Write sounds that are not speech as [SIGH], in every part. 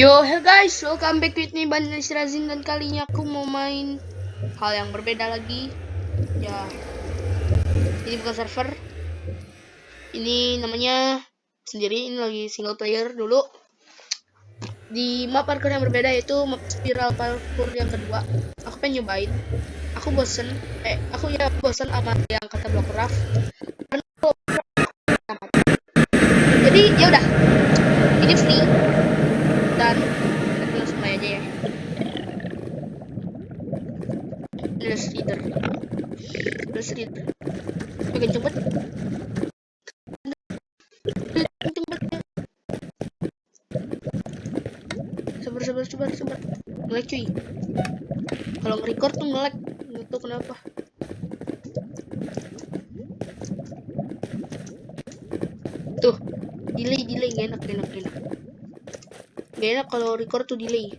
Yo, hello guys, welcome back with me Banis Razin dan kali ini aku mau main hal yang berbeda lagi. Ya, ini bukan server. Ini namanya sendiri, ini lagi single player dulu. Di map parkour yang berbeda yaitu map spiral parkour yang kedua. Aku pengen nyobain. Aku bosen, eh aku ya bosen sama yang kata block raft. Jadi ya udah, ini free dan kita langsung main aja ya Let's reader Let's reader Oke cepet Sabar sabar sabar sabar Ngelag cuy Kalau nge-record tuh ngelag Gak tau kenapa Tuh Delay delay gak enak gak enak gak enak Gak enak kalau record tuh delay.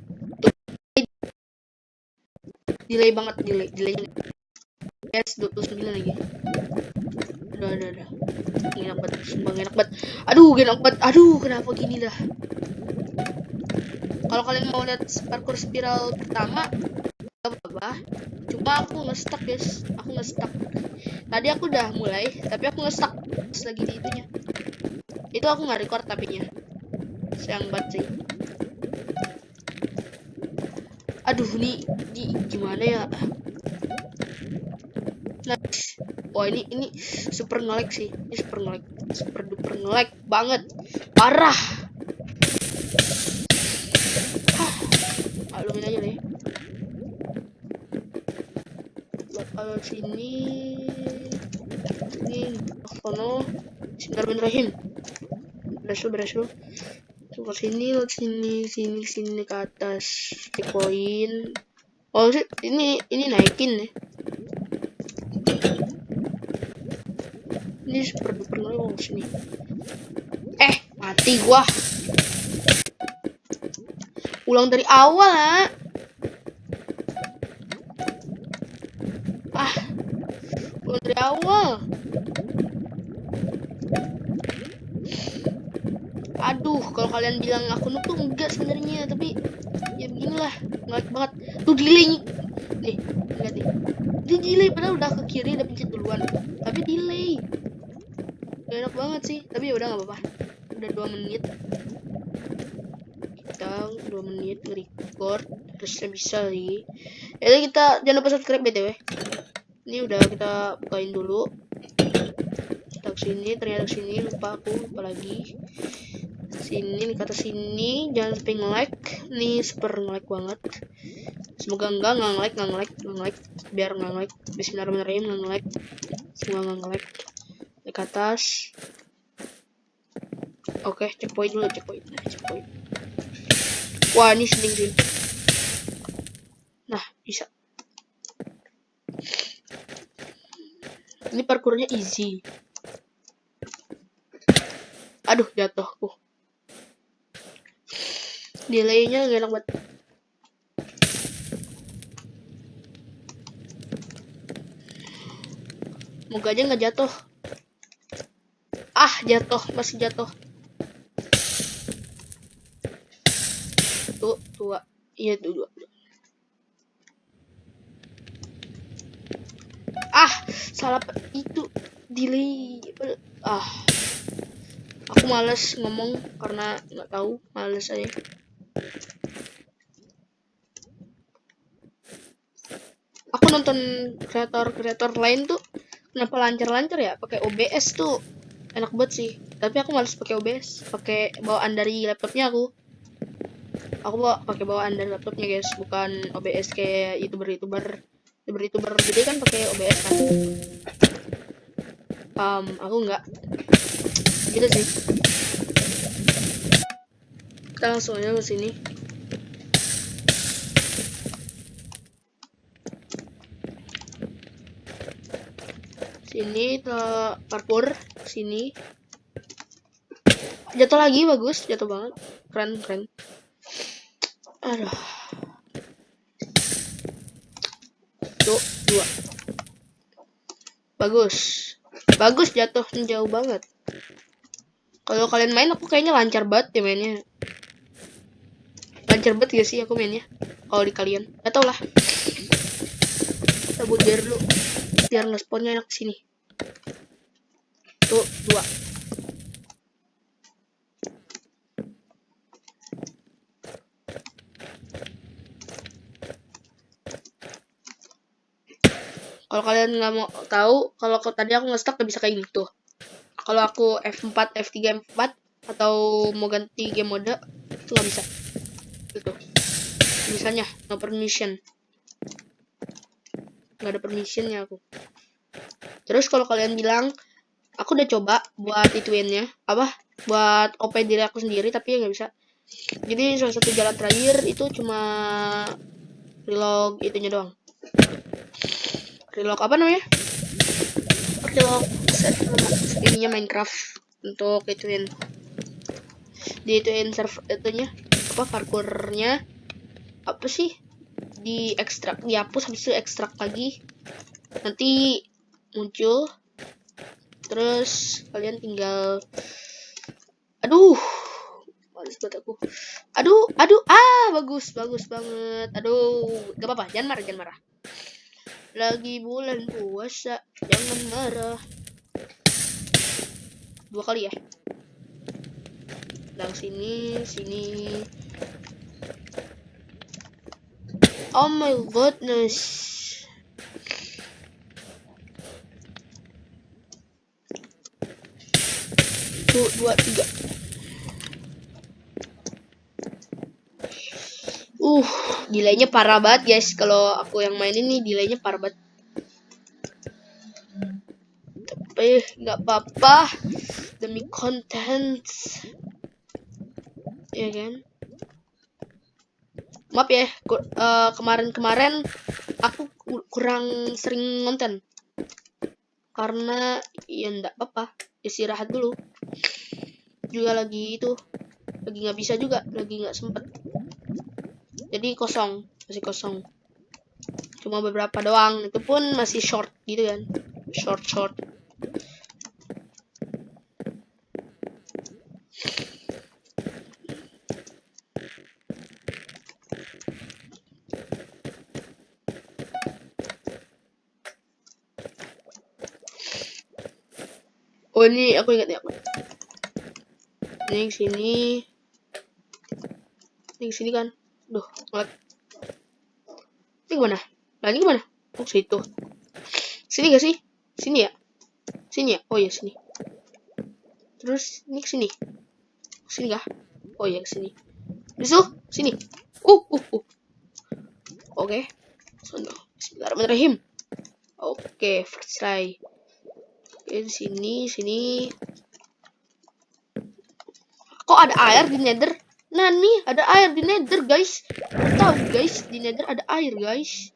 Delay banget, delay, delay. Yes, 29 lagi. Udah, udah, udah. Enak banget, sumpah enak banget. Aduh, enak banget. Aduh, kenapa gini dah. Kalau kalian mau lihat parkour spiral pertama, gak apa-apa. Cuma aku nge-stuck, guys. Aku nge-stuck. Tadi aku udah mulai, tapi aku nge-stuck. Lagi di itunya. Itu aku nggak record tapinya. Sayang banget sih aduh nih di gimana ya nah wah ini ini super ngelag sih ini super ngelag super duper ngelag banget parah maklumin aja deh bakal sini ini sono Bismillahirrahmanirrahim berhasil berhasil ke sini ke sini sini sini ke atas checkpoint. Oh ini ini naikin nih ini super duper oh sini. Eh mati gua. Ulang dari awal ah. Ulang dari awal aduh kalau kalian bilang aku noob tuh enggak sebenarnya. Tapi ya beginilah. Ngelag banget. Tuh delay nih lihat nih dia delay padahal udah ke kiri udah pencet duluan. Tapi delay. Gak enak banget sih. Tapi ya udah nggak apa-apa. Udah dua menit. Kita dua menit nge-record. Terusnya bisa sih. Ya kita jangan lupa subscribe btw ini udah kita bukain dulu. Kita ke sini ternyata ke sini. Lupa aku lupa lagi sini kata sini. Jangan sampai nge-like nih super nge-like banget. Semoga enggak nggak nge-like nggak nge-like nggak nge-like biar nggak nge-like bismillahirrahmanirrahim nggak nge-like semoga nggak nge-like di atas. Oke okay, checkpoint dulu checkpoint. Nah, checkpoint. Wah ini seding sih nah bisa. Ini parkurnya easy. Aduh jatuhku delaynya gak enak banget. Moga aja nggak jatuh. Ah jatuh masih jatuh. Tuh tua. Iya tuh dua ah salah itu delay. Ah. Aku males ngomong karena nggak tahu males aja aku nonton kreator-kreator lain tuh kenapa lancar-lancar ya? Pakai OBS tuh. Enak banget sih. Tapi aku males pakai OBS pakai bawaan dari laptopnya aku. Aku bawa pakai bawaan dari laptopnya guys. Bukan OBS kayak youtuber youtuber youtuber youtuber gede kan pakai OBS kan? Um, aku nggak. Gitu sih kita langsung aja ke sini. Sini ke parkour sini. Jatuh lagi bagus. Jatuh banget. Keren keren. Aduh. Tuh dua. Bagus. Bagus jatuh jauh banget. Kalau kalian main aku kayaknya lancar banget ya mainnya lancar banget gak sih aku mainnya? Kalau di kalian. Gak tau lah. Kita biar dulu. Biar ngesponnya enak sini. Tuh dua. Kalau kalian nggak mau tahu kalau tadi aku nge-stuck gak bisa kayak gini. Tuh. Kalau aku F4 F3 F4 atau mau ganti game mode itu nggak bisa itu misalnya no permission. Nggak ada permissionnya aku. Terus kalau kalian bilang aku udah coba buat ituinnya apa? Buat OP diri aku sendiri tapi ya nggak bisa. Jadi salah satu jalan terakhir itu cuma relog itunya doang. Relog apa namanya? Relog ininya Minecraft untuk ituin di ituin server itunya apa parkurnya apa sih? Di ekstrak dihapus habis itu ekstrak lagi. Nanti muncul. Terus kalian tinggal aduh males banget aku. Aduh aduh ah bagus bagus banget. Aduh gak apa-apa jangan marah jangan marah. Lagi bulan puasa, jangan marah. Dua kali ya. Lang sini, sini. Oh my goodness. Tuh, dua, tiga. Uh, delaynya parah banget guys. Kalau aku yang main ini delaynya parah banget. Tapi nggak apa-apa demi konten. Ya kan? Maaf ya, eh, kemarin-kemarin uh, aku kurang sering ngonten. Karena ya nggak apa-apa, istirahat dulu. Juga lagi itu, lagi nggak bisa juga, lagi nggak sempet jadi kosong masih kosong cuma beberapa doang itu pun masih short gitu kan short short Oh ini aku ingat ya apa? Ini sini. Ini sini kan. Duh, ngelag. Ini gimana? Lagi gimana? Oh, situ. Sini gak sih? Sini ya? Sini ya? Oh ya, sini. Terus, ini ke sini. Sini kah? Oh ya, sini. Bisu, sini. Uh, uh, uh. Oke. Okay. Bismillahirrahmanirrahim. Oke, okay, first try. Oke, sini, sini. Kok ada air di nether? Nah nih ada air di nether guys. Tahu guys di nether ada air guys.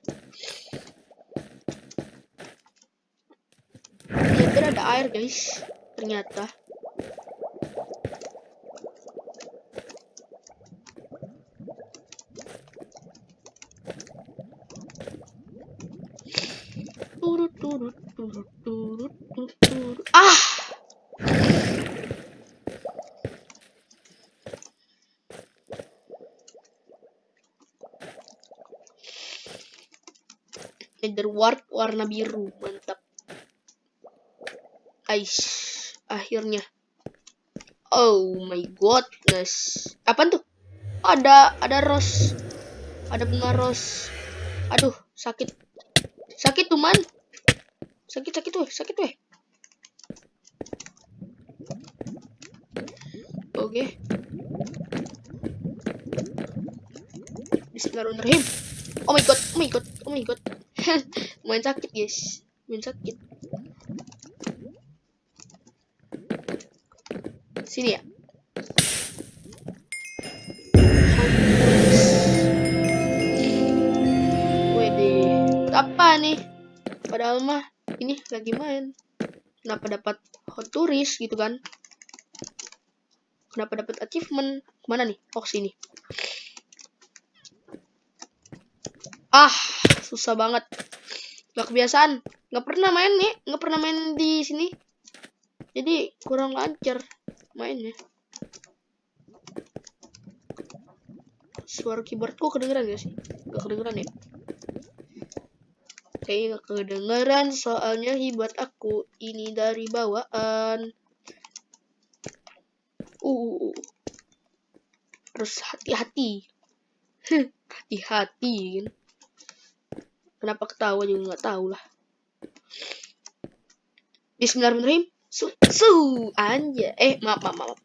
Di nether ada air guys. Ternyata. Turut turut turut turut turut. Ah. Warna biru mantap. Guys akhirnya. Oh my godness apa tuh? Ada ada rose. Ada bunga rose. Aduh sakit. Sakit tuh man. Sakit sakit tuh sakit tuh oke. Okay. Bismillahirrahmanirrahim. Oh my god oh my god oh my god [LAUGHS] main sakit guys. Main sakit. Sini ya. Wede. Apa nih? Padahal mah ini lagi main. Kenapa dapat hot turis gitu kan? Kenapa dapat achievement? Mana nih? Oh sini. Ah susah banget nggak kebiasaan nggak pernah main nih nggak pernah main di sini jadi kurang lancar mainnya suara keyboardku kedengeran gak sih? Gak kedengeran ya? Kayaknya gak kedengeran soalnya keyboard aku ini dari bawaan. Uh, uh, uh. harus hati-hati. [LAUGHS] Hati-hati kan. Kenapa ketawa juga nggak tahu lah. Bismillahirrahmanirrahim. Su, su anja. Eh, maaf, maaf, maaf.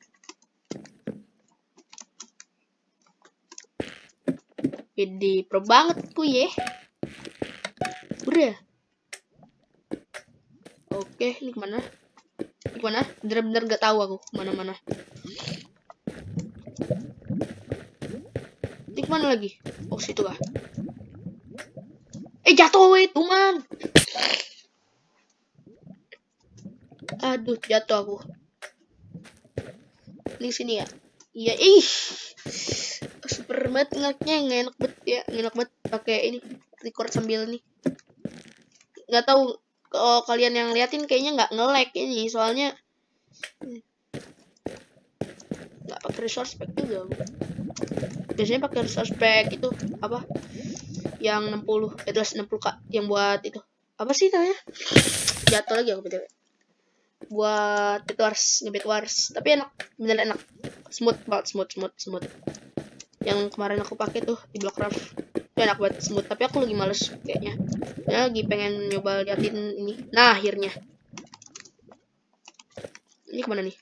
Jadi pro banget ku ya. Udah. Oke, ini ke mana? Ini ke mana? Bener-bener gak tahu aku mana-mana. Ini ke mana lagi? Oh, situ kah? Eh, jatuh itu, man. Aduh, jatuh aku. Ini sini ya. Iya, ih. Super banget ngaknya enak banget ya, enak banget pakai ini record sambil nih. Nggak tahu kalau kalian yang liatin kayaknya nggak nge-lag ini, soalnya nggak pakai resource pack juga. Biasanya pakai resource pack itu apa? Yang 60, eh 60 kak, yang buat itu. Apa sih namanya? Jatuh lagi aku btw. Buat itu wars ngebet wars. Tapi enak bener enak. Smooth banget smooth smooth smooth. Yang kemarin aku pakai tuh di Blockcraft. Itu enak banget smooth. Tapi aku lagi males kayaknya. Ya lagi pengen nyoba liatin ini. Nah akhirnya. Ini ke mana nih?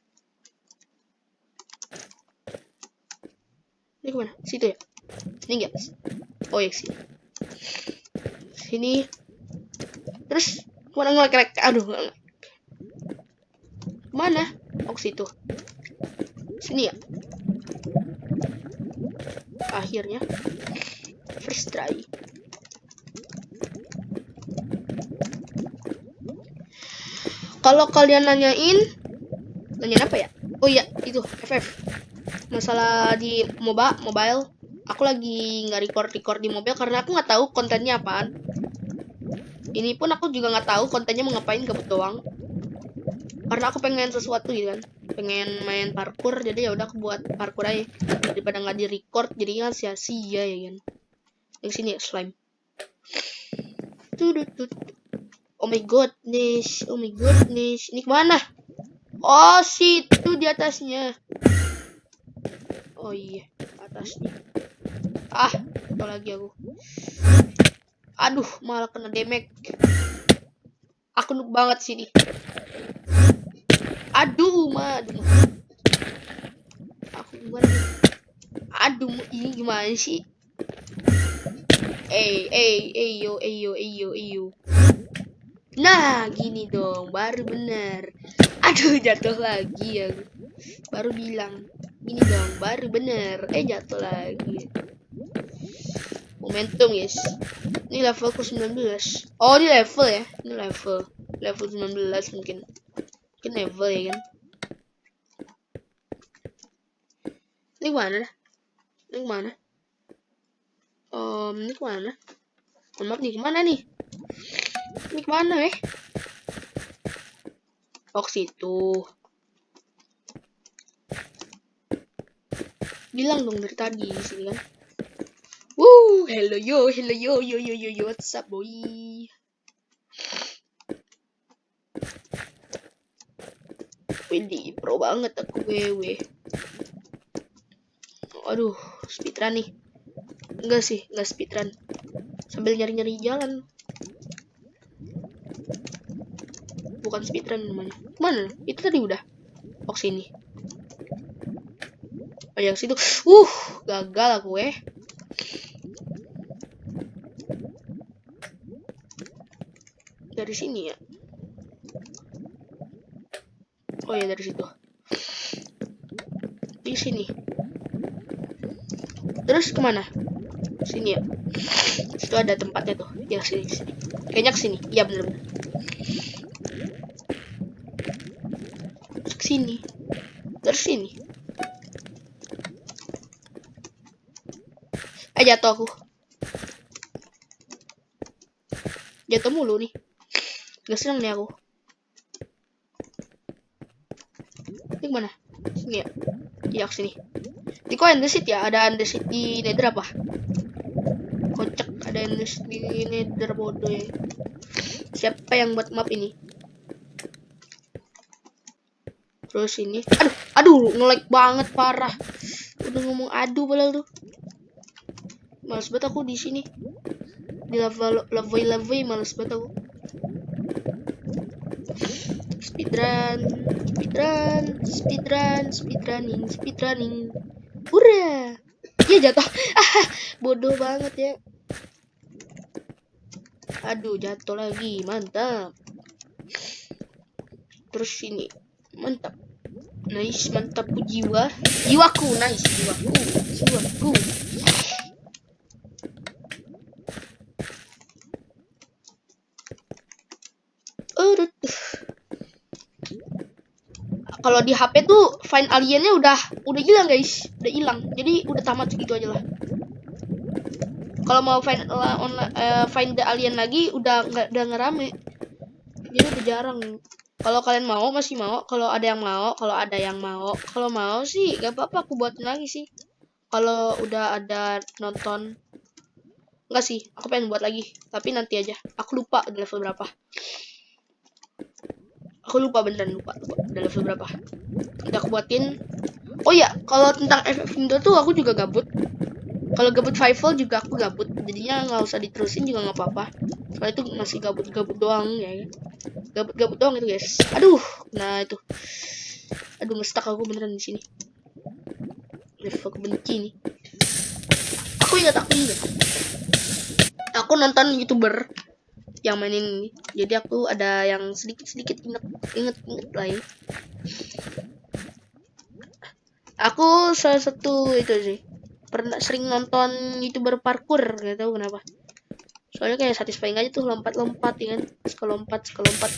Ini ke mana? Situ ya? Sini enggak oh ya sini sini terus ke mana ngelek aduh ngelek Mana? Oh, situ. Sini ya. Akhirnya. First try. Kalau kalian nanyain, nanyain apa ya? Oh iya, itu FF. Masalah di MOBA, mobile. Aku lagi nggak record-record di mobil karena aku nggak tahu kontennya apaan. Ini pun aku juga nggak tahu kontennya mau ngapain gabut doang. Karena aku pengen sesuatu gitu kan. Pengen main parkour jadi ya udah aku buat parkour aja. Daripada nggak di record jadi kan sia-sia ya kan. Yang sini ya slime. Tudutut. oh my goodness oh my goodness ini ke mana? Oh situ di atasnya. Oh iya. Atasnya ah apa lagi aku? Aduh malah kena damage. Aku nuk banget sini. Aduh ma aduh. Aku gimana aduh ini gimana sih? Eh eh eh yo eh yo eh yo eh yo. Nah gini dong baru bener. Aduh [LAUGHS] jatuh lagi ya baru bilang gini dong baru bener. Eh jatuh lagi momentum guys ini levelku 19 oh ini level ya ini level. Level 19 mungkin. Mungkin level ya kan? Ini mana? Ini mana? Um ini ke mana oh, maaf nih ke mana nih ini ke mana eh? Oh situ. Bilang dong dari tadi di sini kan Woo, hello yo, hello yo, yo yo yo yo, what's up boy? Widih, pro banget aku WW. Aduh, speedrun nih. Enggak sih, enggak speedrun. Sambil nyari-nyari jalan. Bukan speedrun namanya. Mana? Itu tadi udah. Oh, sini. Oh, yang situ. Uh, gagal aku eh. Dari sini ya. Oh ya dari situ. Di sini. Terus ke mana? Sini ya. Situ ada tempatnya tuh. Ya sini sini. Kayaknya ke sini. Iya bener bener. Terus sini. Terus sini. Eh jatuh aku. Jatuh mulu nih. Gak seneng nih aku. Ini mana? Sini ya. Iya sini. Ini kok Endersit ya? Ada Endersit di Nether apa? Kocak ada Endersit di Nether bodoh ya. Siapa yang buat map ini? Terus ini, aduh, aduh, nge-lag banget parah. Udah ngomong aduh padahal tuh. Males banget aku di sini. Di lava lava lava males banget aku. Speedrun, speedrun, speedrun, speedrunning, speedrunning. Hurra! Iya jatuh. Ah, bodoh banget ya. Aduh, jatuh lagi. Mantap. Terus ini. Mantap. Nice, mantap jiwa. Jiwaku, nice, jiwaku. Jiwaku. Kalau di HP tuh find aliennya udah udah hilang guys, udah hilang. Jadi udah tamat segitu aja lah. Kalau mau find uh, online, uh, find the alien lagi udah nggak udah ngerame. Jadi udah jarang. Kalau kalian mau masih mau, kalau ada yang mau, kalau ada yang mau, kalau mau sih gak apa-apa aku buatin lagi sih. Kalau udah ada nonton Enggak sih, aku pengen buat lagi, tapi nanti aja. Aku lupa level berapa. Aku lupa beneran lupa, udah level berapa. Nanti aku buatin. Oh ya, kalau tentang FF Indo tuh aku juga gabut. Kalau gabut Fivel juga aku gabut. Jadinya nggak usah diterusin juga nggak apa-apa. Soalnya itu masih gabut-gabut doang ya. Gabut-gabut doang itu guys. Aduh, nah itu. Aduh, ngestak aku beneran di sini. Level kebenci nih. Aku ingat aku ingat. Aku nonton youtuber yang mainin ini. Jadi aku ada yang sedikit-sedikit inget inget inget lah ya. Aku salah satu itu sih. Pernah sering nonton youtuber parkour gak tahu kenapa. Soalnya kayak satisfying aja tuh lompat-lompat ya kan? Sekolah lompat sekolah lompat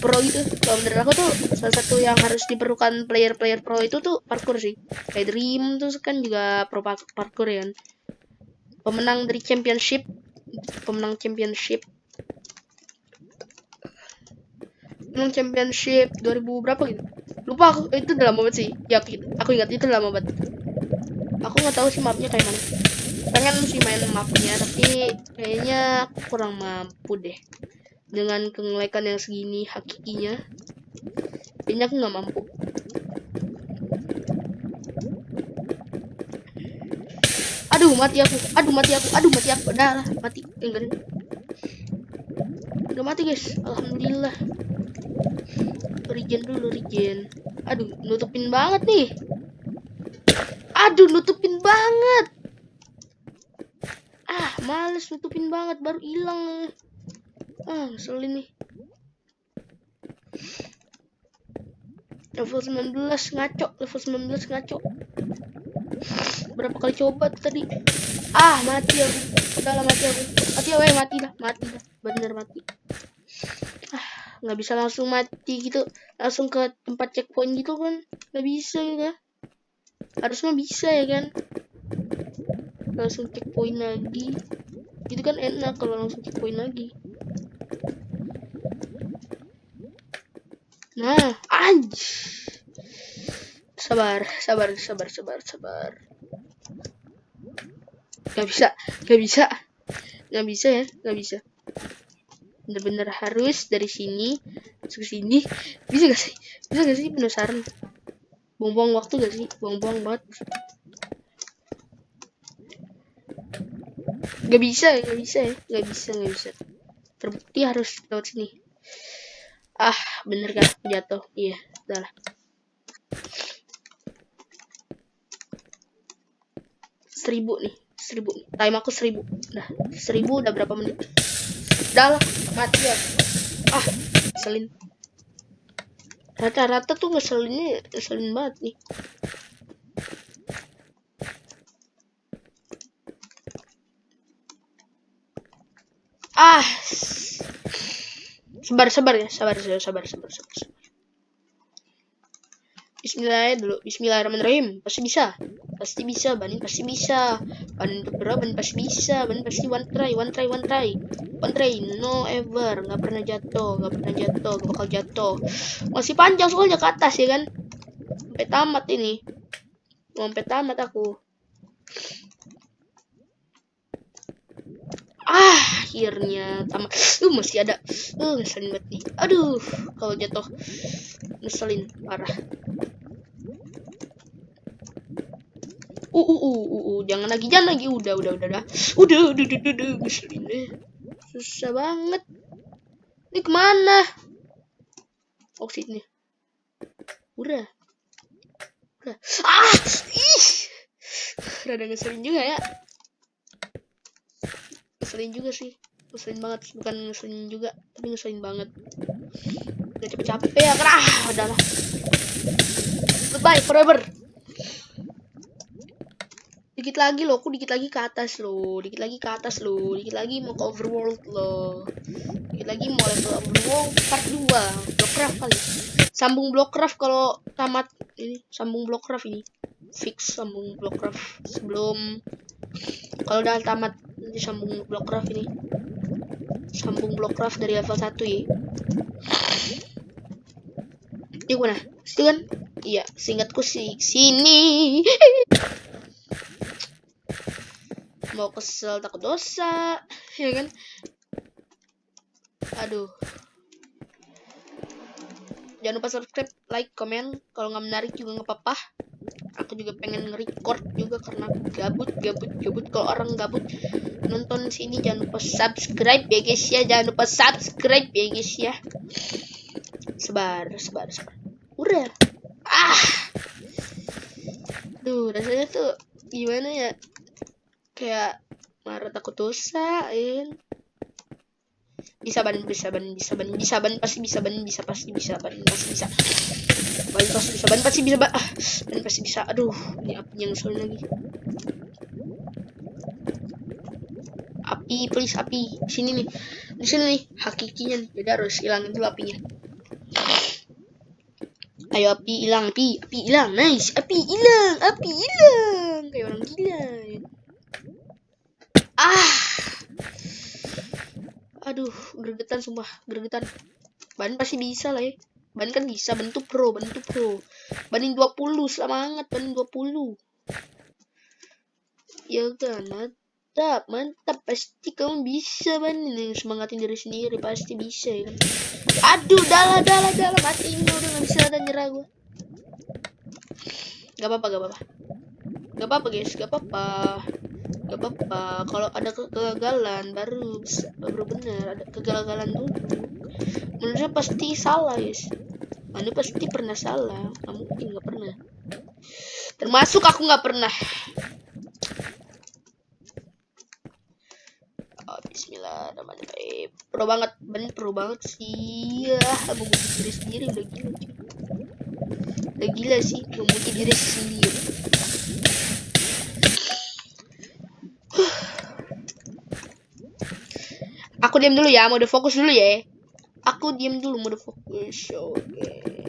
pro gitu. Kalau menurut aku tuh salah satu yang harus diperlukan player-player pro itu tuh parkour sih. Kayak Dream tuh kan juga pro parkour ya kan? Pemenang dari championship pemenang championship pemenang championship 2000 berapa gitu. Lupa aku itu udah lama banget sih. Ya aku ingat itu udah lama banget. Aku nggak tahu sih mapnya kayak mana. Pengen sih main mapnya tapi kayaknya kurang mampu deh. Dengan kengelekan yang segini hakikinya kayaknya aku nggak mampu. Aduh mati aku. Aduh mati aku. Aduh mati aku. Udah lah mati. Enggak udah mati guys. Alhamdulillah regen dulu regen aduh nutupin banget nih Aduh, nutupin banget. Ah, males nutupin banget, baru hilang. Ah, ngeselin nih. Level 19 ngaco, level 19 ngaco. Berapa kali coba tadi? Ah, mati aku. Udah lah mati aku. Mati ya, mati dah, mati dah. Bener mati. Ah, nggak bisa langsung mati gitu. Langsung ke tempat checkpoint gitu kan. Nggak bisa ya harusnya bisa ya kan. Langsung checkpoint lagi. Itu kan enak kalau langsung checkpoint lagi. Nah anj. Sabar sabar sabar sabar sabar. Nggak bisa nggak bisa. Nggak bisa ya nggak bisa bener-bener harus dari sini ke sini. Bisa gak sih? Bisa gak sih? Penasaran buang-buang waktu gak sih? Buang-buang banget. Gak bisa gak bisa ya. Gak bisa gak bisa. Terbukti harus lewat sini. Ah bener kan? Jatuh. Iya udah lah. Seribu nih. Seribu. Time aku seribu. Dah seribu udah berapa menit lah mati ya ah selin rata-rata tuh ngeselinnya ngeselin banget nih. Ah sabar sabar ya sabar sabar sabar sabar, sabar. Bismillah dulu Bismillahirrahmanirrahim. Pasti bisa. Pasti bisa Banin pasti bisa. Banin bro Banin pasti bisa Banin pasti one try one try one try. One try no ever. Nggak pernah jatuh nggak pernah jatuh gak bakal jatuh. Masih panjang soalnya ke atas ya kan? Sampai tamat ini. Sampai tamat aku. Ah, akhirnya tamat. Uh, masih ada. Uh, ngeselin banget nih. Aduh, kalau jatuh ngeselin parah. Uh, uh, uh, uh, uh, jangan lagi, jangan lagi. Udah, udah, udah, udah. Udah, udah, udah, udah, udah. ngeselin deh. Susah banget. Ini ke mana? Sini. Udah. Udah. Ah, ih. Rada ngeselin juga ya. Ngeselin juga sih. Ngeselin banget. Bukan ngeselin juga, tapi ngeselin banget. Udah capek-capek ya. Ah, udahlah. Goodbye forever. Dikit lagi loh, aku dikit lagi ke atas loh, dikit lagi ke atas loh, dikit lagi mau ke overworld loh. Dikit lagi mau level overworld part 2, Blockcraft kali. Sambung Blockcraft kalau tamat ini, sambung Blockcraft ini. Fix sambung Blockcraft sebelum kalau udah tamat nanti sambung Blockcraft ini. Sambung Blockcraft dari level 1 ya. Ini mana? Situ kan? Iya, seingatku sih sini. mau kesel takut dosa ya kan aduh jangan lupa subscribe like komen kalau nggak menarik juga nggak apa-apa aku juga pengen nge-record juga karena gabut gabut. Gabut kalau orang gabut nonton sini jangan lupa subscribe ya guys ya. Jangan lupa subscribe ya guys ya. Sebar sebar sebar. Udah. Ah. Duh rasanya tuh gimana ya? Kayak marah takut dosa bisa ban bisa ban bisa ban bisa ban pasti bisa ban bisa pasti bisa ban pasti bisa ban pasti bisa ban pasti bisa ban ah ban pasti bisa. Aduh ini api yang soal lagi. Api please api. Sini nih. Di sini nih. Hakikinya jadi harus hilangin dulu apinya. Ayo api hilang api api hilang. Nice api hilang api hilang. Kayak orang gila ah. Aduh gregetan sumpah. Gregetan. Ban pasti bisa lah ya ban kan bisa bentuk pro bentuk pro. Banding 20 semangat banding 20 ya kan mantap mantap. Pasti kamu bisa ban ini semangatin diri sendiri pasti bisa ya kan? Aduh dalah dalah dalah. Mati ini udah nggak bisa ada nyerah gue gak apa-apa gak apa-apa gak apa-apa guys. Gak apa-apa. Gak apa-apa. Kalau ada kegagalan baru bisa, baru benar ada kegagalan dulu manusia pasti salah guys. Manusia pasti pernah salah. Nggak mungkin nggak pernah. Termasuk aku nggak pernah. Oh, Bismillahirrahmanirrahim. Pro banget ben pro banget sih. Ya memuji diri sendiri. Udah gila udah gila sih memuji diri sendiri Aku diam dulu ya, mode fokus dulu ya. Aku diam dulu mode fokus. Oke. Okay.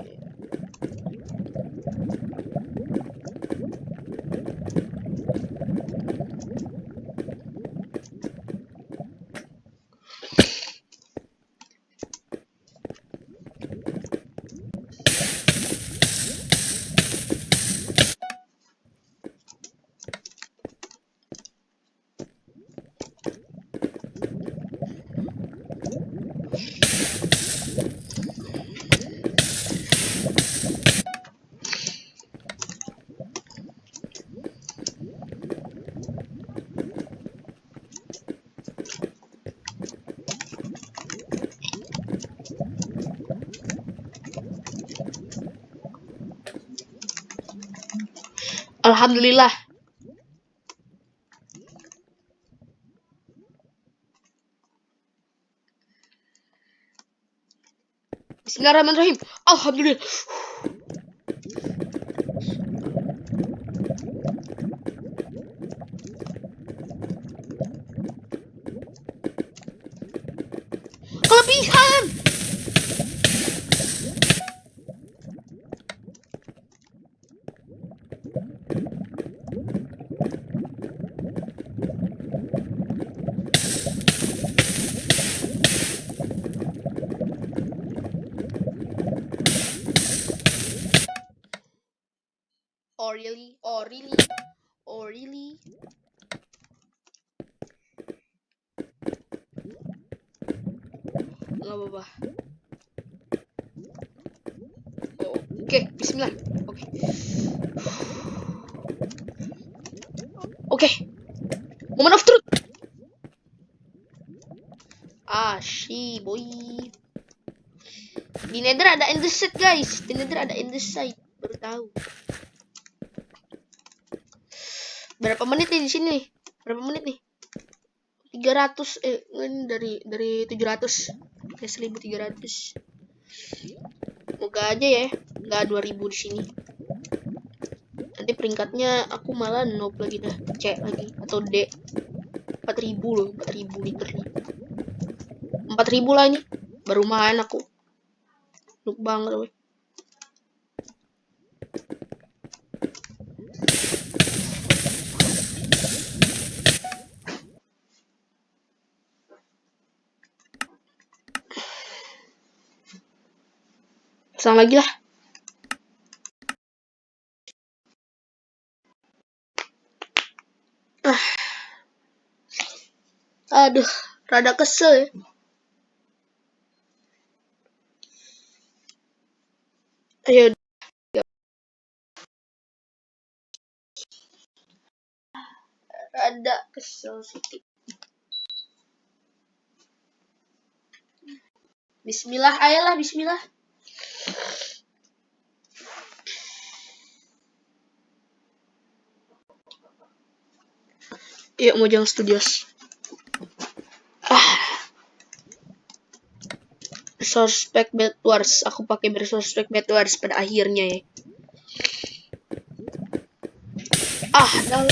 Alhamdulillah. Bismillahirrahmanirrahim. Alhamdulillah. Kelebihan. Oh really? Oh really? Oh really? Nggak apa-apa. Oh, Oke, Oke. Oke. Moment of truth. Ah, shi, boy. Di Nether ada set, guys. Di Nether ada site. Baru tahu. Berapa menit nih di sini? Berapa menit nih? 300 eh ini dari dari 700 ke 1300. Moga aja ya, nggak 2000 di sini. Peringkatnya aku malah noob lagi dah, C lagi atau D. 4000 loh, 4000 liter nih. 4000 lah ini. Baru main aku. Noob banget loh. Pasang lagi lah. Aduh, rada kesel ya. Ayo. Rada kesel sih. Bismillah, ayolah bismillah. Yuk Mojang Studios. Resource Pack Bed Wars. Aku pakai Resource Pack Bed Wars pada akhirnya ya. Ah, dah.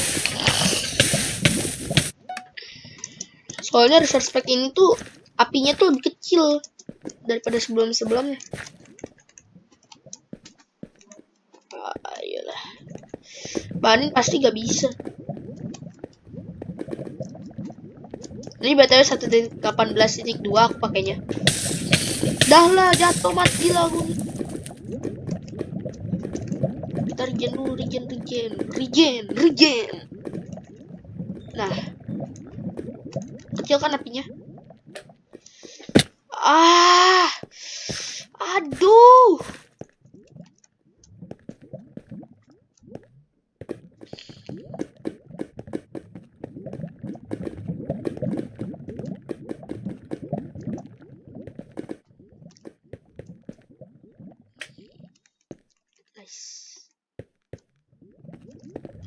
Soalnya resource ini tuh apinya tuh lebih kecil daripada sebelum-sebelumnya. Ah, ayolah. Banin pasti gak bisa. Ini btw 1.18.2 aku pakainya. Dah lah jatuh mati lah. Kita regen dulu, regen, regen, regen, regen. Nah, kecil kan apinya? Ah, aduh. Nice.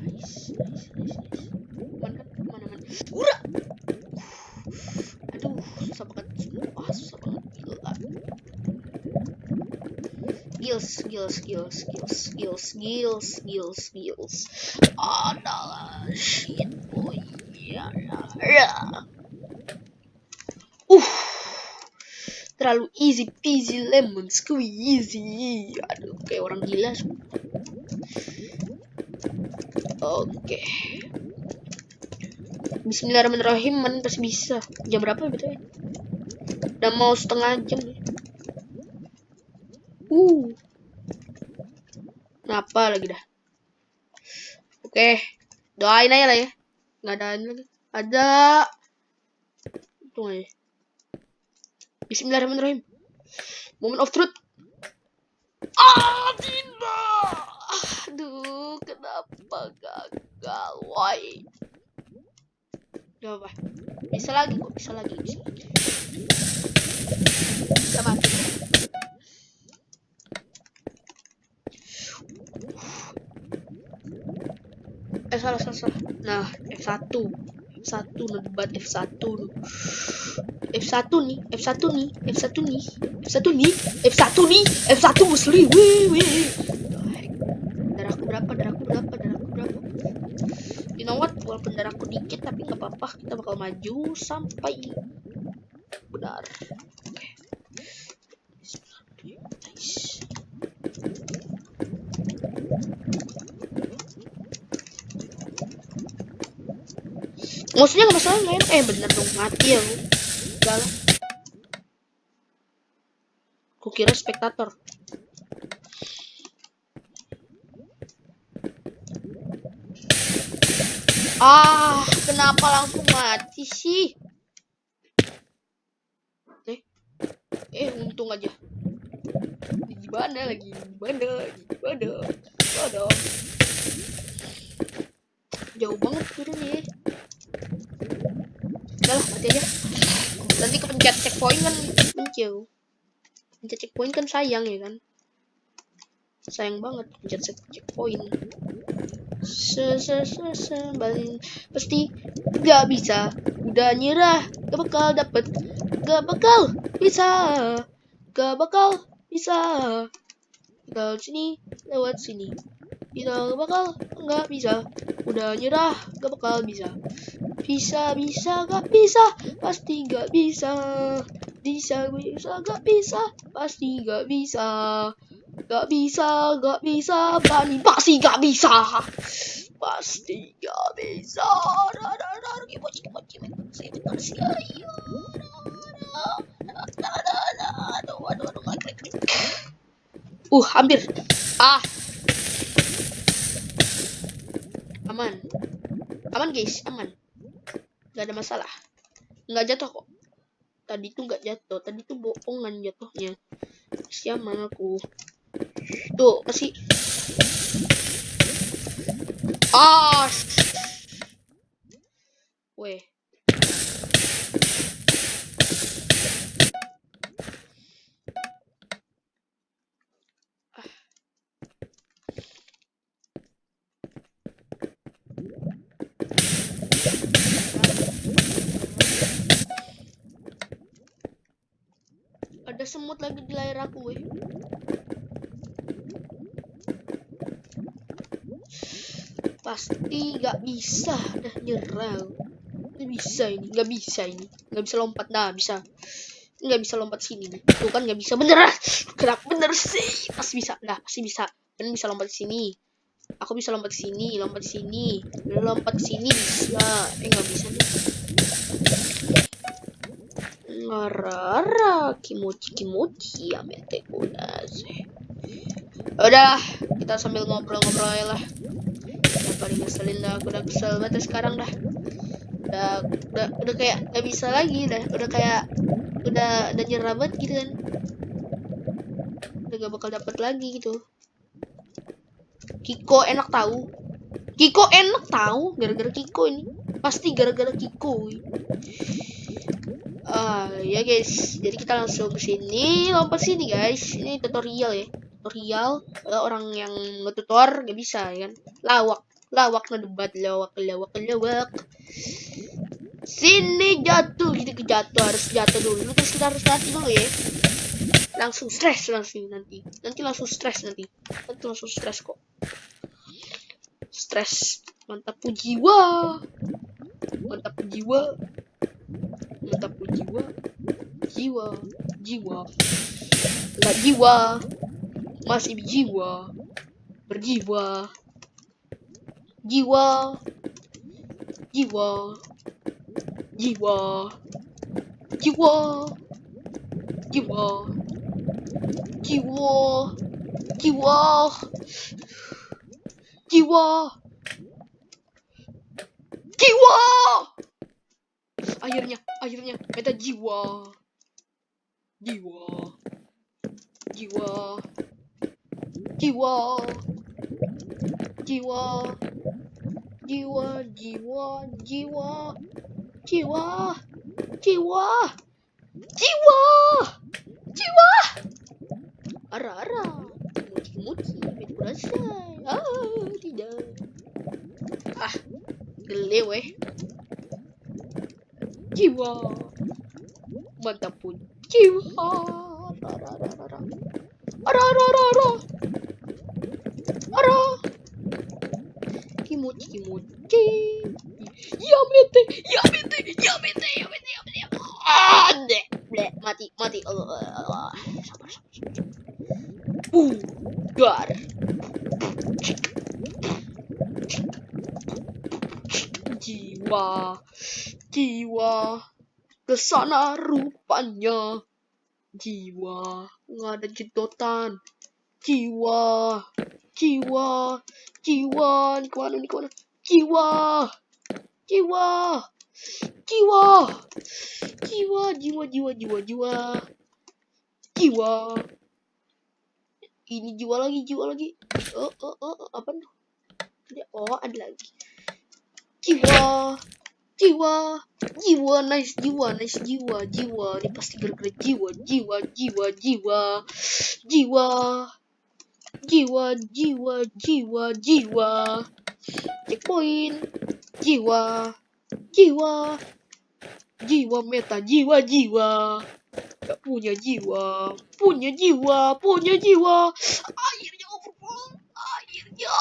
Nice, nice, nice, nice. Mana kan? Mana mana? Ura! Aduh, susah banget. Wah, susah banget. Gila. Skills, skills, skills, skills, skills, skills, skills. Adalah shit boy. Ya, ya, ya. Uh, terlalu easy peasy lemon squeezy. Aduh, kayak orang gila. Oke. Bismillahirrahmanirrahim, man pasti bisa. Jam berapa betul? Udah mau setengah jam. Uh. Kenapa lagi dah? Oke, doain aja lah ya. Nggak ada lagi. Ada. Tunggu aja. Bismillahirrahmanirrahim. Moment of truth. Ah, tidak. Aduh, kenapa gagal? Why? Gak apa. Bisa lagi kok, bisa lagi, bisa lagi. Bisa mati. Eh salah salah salah. Nah, F1. F1 no debat F1 no. F1 nih, F1 nih, F1 nih, F1 nih, F1 nih, F1 muslim. Wih, wih. Darahku berapa? Darahku berapa? Darahku berapa? You know what? Walaupun darahku dikit tapi nggak apa-apa. Kita bakal maju sampai benar. Maksudnya nggak masalah enak. Eh bener dong mati ya lu. Lah. Kukira spektator. Ah, kenapa langsung mati sih? Eh, eh untung aja. Di mana lagi? Di mana? Di mana? Di? Jauh banget turunnya. Udah lah, mati aja. Nanti kepencet checkpoint kan menjauh. Pencet checkpoint kan sayang ya kan? Sayang banget pencet checkpoint. Se se se se pasti gak bisa. Udah nyerah gak bakal dapet. Gak bakal bisa. Gak bakal bisa. Lewat sini lewat sini. Kita gak bakal nggak bisa. Udah nyerah gak bakal bisa bisa bisa gak bisa pasti gak bisa bisa bisa gak bisa pasti gak bisa Gak bisa, gak bisa, Bani pasti gak bisa. Pasti gak bisa. Uh, hampir. Ah. Aman. Aman, guys, aman. Gak ada masalah. Nggak jatuh kok. Tadi tuh nggak jatuh. Tadi tuh bohongan jatuhnya. Siaman aku. Tuh, kasih. Ah. Weh. Ah. Ada semut lagi di layar aku, weh. pasti nggak bisa dah nyerah nggak bisa ini nggak bisa ini. Nggak bisa lompat nah bisa. Nggak bisa lompat sini tuh kan nggak bisa bener. [LAUGHS] Kenapa bener sih. Pasti bisa dah pasti bisa. Kan bisa lompat sini. Aku bisa lompat sini lompat sini lompat sini. Bisa. Eh nggak bisa. nih Amete kunase. Udah, kita sambil ngobrol-ngobrol ya lah. Paling ngeselin dah aku udah kesel banget sekarang dah. Udah udah udah kayak gak bisa lagi dah. Udah kayak udah udah nyerah banget gitu kan. Udah gak bakal dapet lagi gitu. Kiko enak tahu Kiko enak tahu gara-gara Kiko ini. Pasti gara-gara Kiko. ah uh, ya guys jadi kita langsung ke sini. Lompat sini guys? Ini tutorial ya. Tutorial orang yang ngetutor gak bisa ya kan? Lawak lawak debat lawak lawak lawak. Sini jatuh gitu ke jatuh harus jatuh dulu. Terus kita harus latih dulu ya. Langsung stres langsung nanti. Nanti langsung stres nanti. Nanti langsung stres kok. Stres mantap jiwa. Mantap jiwa mantap jiwa. Jiwa. Jiwa. Nggak jiwa. Masih jiwa berjiwa. Jiwa. Jiwa. Jiwa. Jiwa. Jiwa. Jiwa. Jiwa. Jiwa. Jiwa akhirnya, akhirnya beta jiwa. Jiwa. Jiwa. Jiwa. Jiwa. Jiwa, jiwa, jiwa. Jiwa. Jiwa. Jiwa. Jiwa. Ara ara. Muti, muti, berasa. Ah, tidak. Ah, gelewe. Kiwa. Magtapon. Kiwa. Ara, ara, ara. Ara, ara, ara, ara. Ara. Kimochi, kimochi. Yamete, yamete, yamete. Ke sana rupanya jiwa nggak ada jedotan. Jiwa jiwa jiwa nih ke mana nih ke mana? Jiwa jiwa jiwa jiwa jiwa jiwa jiwa jiwa jiwa. Ini jiwa lagi jiwa lagi. Oh oh oh, oh apa tuh oh ada lagi. Jiwa jiwa jiwa nice jiwa nice jiwa jiwa. Ini pasti gara-gara jiwa jiwa jiwa jiwa. Jiwa jiwa jiwa jiwa jiwa. Checkpoint jiwa jiwa. Jiwa meta jiwa jiwa. Gak punya jiwa punya jiwa punya jiwa. Akhirnya overpower akhirnya.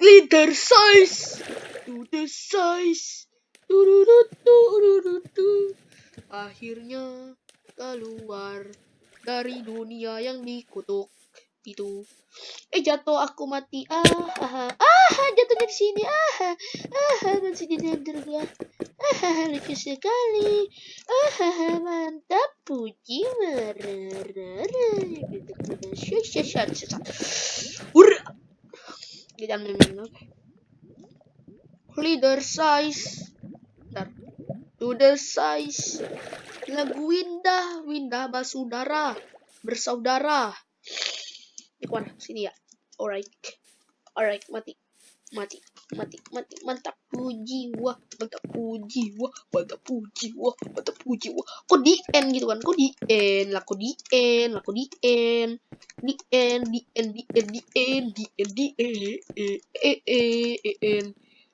Leader size to the size akhirnya keluar dari dunia yang dikutuk itu. Eh jatuh aku mati. Ah ah ah. Jatuhnya di sini. Ah ah. Dan sini dia ah lucu sekali. Ah mantap puji merah Ura. Kita ambil Leader size. To the size. Lagu Windah. Windah. Bersaudara. Di mana? Sini ya. Alright. Alright, mati. Mati. Mati. Mati. Mantap. Puji wah. Mantap puji wah. Mantap puji wah. Mantap puji wah. Kok di end gitu kan? Kok di end? Lah kok di end? Lah kok di end? Di end. Di end. Di end. Di end. Di end. Di end. Eh eh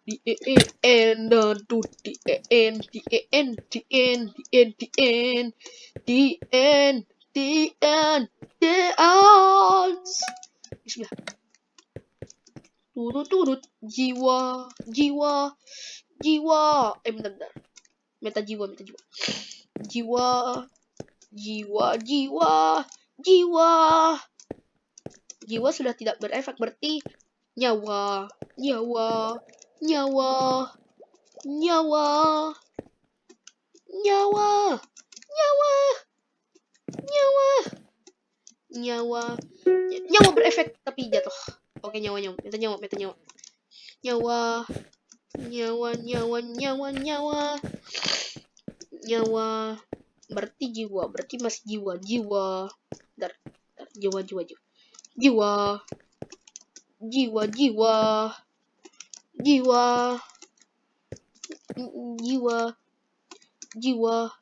D E E N D D E N D E N D N D N D N D N D N D N Bismillah. Turut turut jiwa jiwa jiwa. Eh bentar bentar. Meta jiwa meta jiwa. Jiwa jiwa jiwa jiwa. Jiwa sudah tidak berefek berarti nyawa nyawa nyawa. Nyawa. Nyawa. Nyawa. Nyawa. Nyawa. Nyawa berefek tapi jatuh. Oke nyawa nyawa, minta nyawa, minta nyawa. Nyawa, nyawa, nyawa, nyawa, nyawa, nyawa. Berarti jiwa, berarti masih jiwa, jiwa. Dar, dar, jiwa, jiwa, jiwa, jiwa, jiwa, jiwa, jiwa, jiwa, jiwa,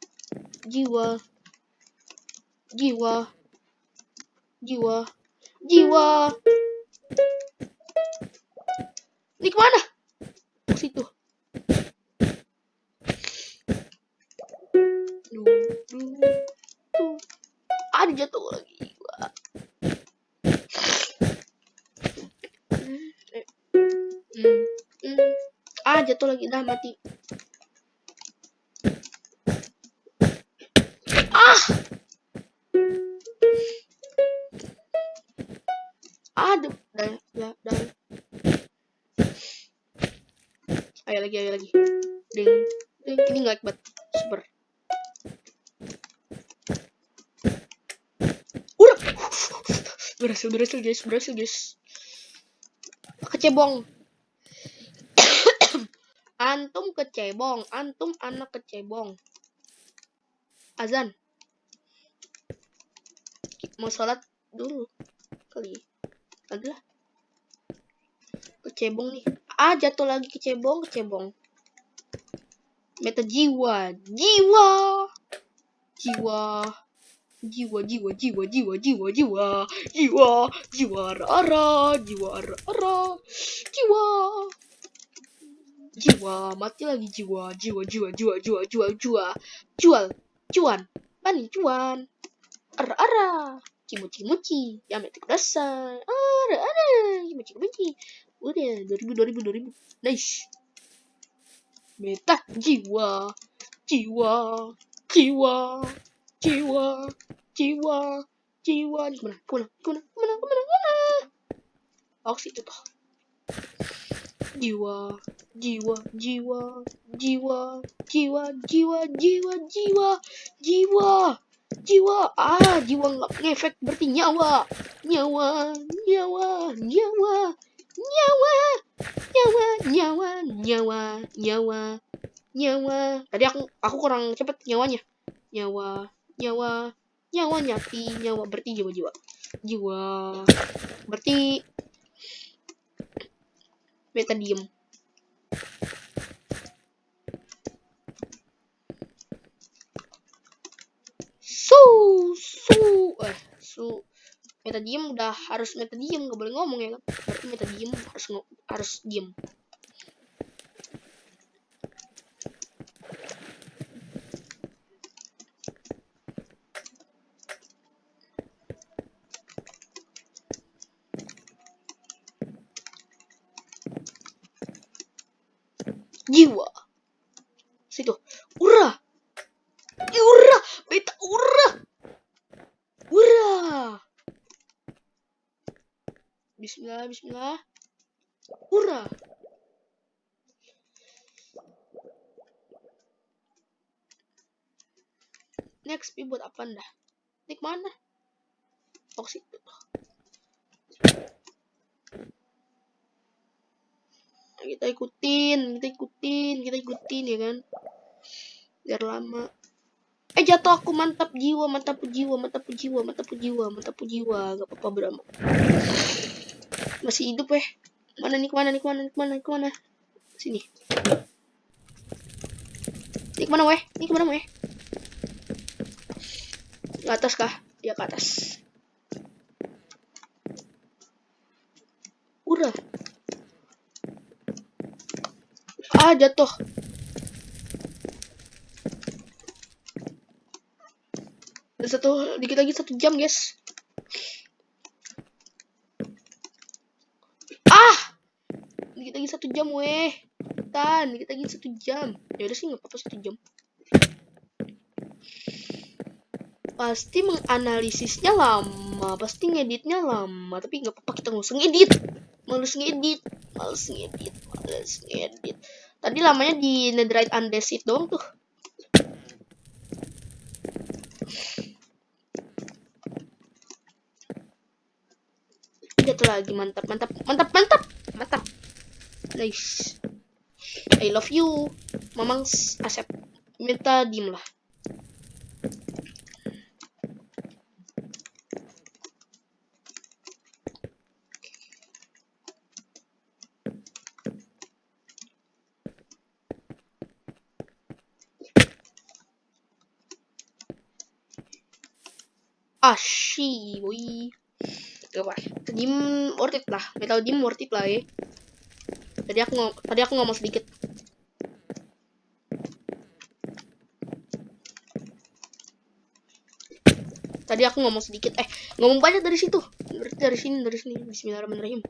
jiwa, jiwa, jiwa, jiwa. Ini ke mana? Ke situ. Ada jatuh lagi. Ah, jatuh lagi. Dah mati. Ah! Aduh, dah, dah, dah. Ayo lagi, ayo lagi. Ding, ding. Ini nggak banget. Super. Udah. Berhasil, berhasil guys, berhasil guys. Kecebong. Antum kecebong, antum anak kecebong. Azan. Mau sholat dulu kali. Adalah. Kecebong nih. Ah, jatuh lagi kecebong, kecebong. Meta jiwa, jiwa. Jiwa. Jiwa, jiwa, jiwa, jiwa, jiwa, jiwa, jiwa, jiwa, ara, jiwa, ara, ara, jiwa, jiwa, mati lagi jiwa, jiwa, jiwa, jiwa, jiwa, jiwa, jiwa, jual, cuan, pani, cuan, ara, ara, kimuchi, kimuchi, yamete kudasai, ara, ara, kimuchi, kimuchi, udah, 2000, 2000, 2000, nice, meta, jiwa, jiwa, jiwa, jiwa, jiwa, jiwa, ke mana, ke mana, ke mana, ke mana, ke mana, oh situ toh, jiwa, jiwa, jiwa, jiwa, jiwa, jiwa, jiwa, jiwa, jiwa, jiwa, ah, jiwa nggak ngefek berarti nyawa, nyawa, nyawa, nyawa, nyawa, nyawa, nyawa nyawa nyawa nyawa. Tadi aku aku kurang cepet nyawanya. Nyawa nyawa nyawa nyapi nyawa berarti jiwa jiwa. Jiwa berarti beta diem su su eh su. Meta diem udah harus meta diem gak boleh ngomong ya kan? Berarti diem harus harus diem jiwa. Situ. Ura. Ura. Beta ura. Ura. Bismillah bismillah. Ura. Next buat apa dah Nik mana? Oh kita ikutin kita ikutin kita ikutin ya kan? Biar lama. Eh jatuh aku mantap jiwa mantap jiwa mantap jiwa mantap jiwa mantap jiwa. Gak apa-apa berama masih hidup eh. Mana nih ke mana nih ke mana nih ke mana nih ke mana? Sini. Nih ke mana weh? Nih ke mana weh? Ke atas kah? Ya ke atas. Udah ah jatuh Dan satu dikit lagi satu jam guys. Ah! Dikit lagi satu jam weh. Tan dikit lagi satu jam. Ya udah sih nggak apa-apa satu jam. Pasti menganalisisnya lama pasti ngeditnya lama tapi nggak apa-apa kita nggak usah ngedit. Males ngedit males ngedit males ngedit Tadi lamanya di netherite undead doang tuh. Jatuh lagi mantap mantap mantap mantap mantap. Nice. I love you. Mamang Asep. Minta diem lah. Ashi, boy. Gak apa. Dim worth it lah. Metal dim worth it lah ya. Tadi aku ngom tadi aku ngomong sedikit. Tadi aku ngomong sedikit. Eh, ngomong banyak dari situ. Dari sini, dari sini. Bismillahirrahmanirrahim.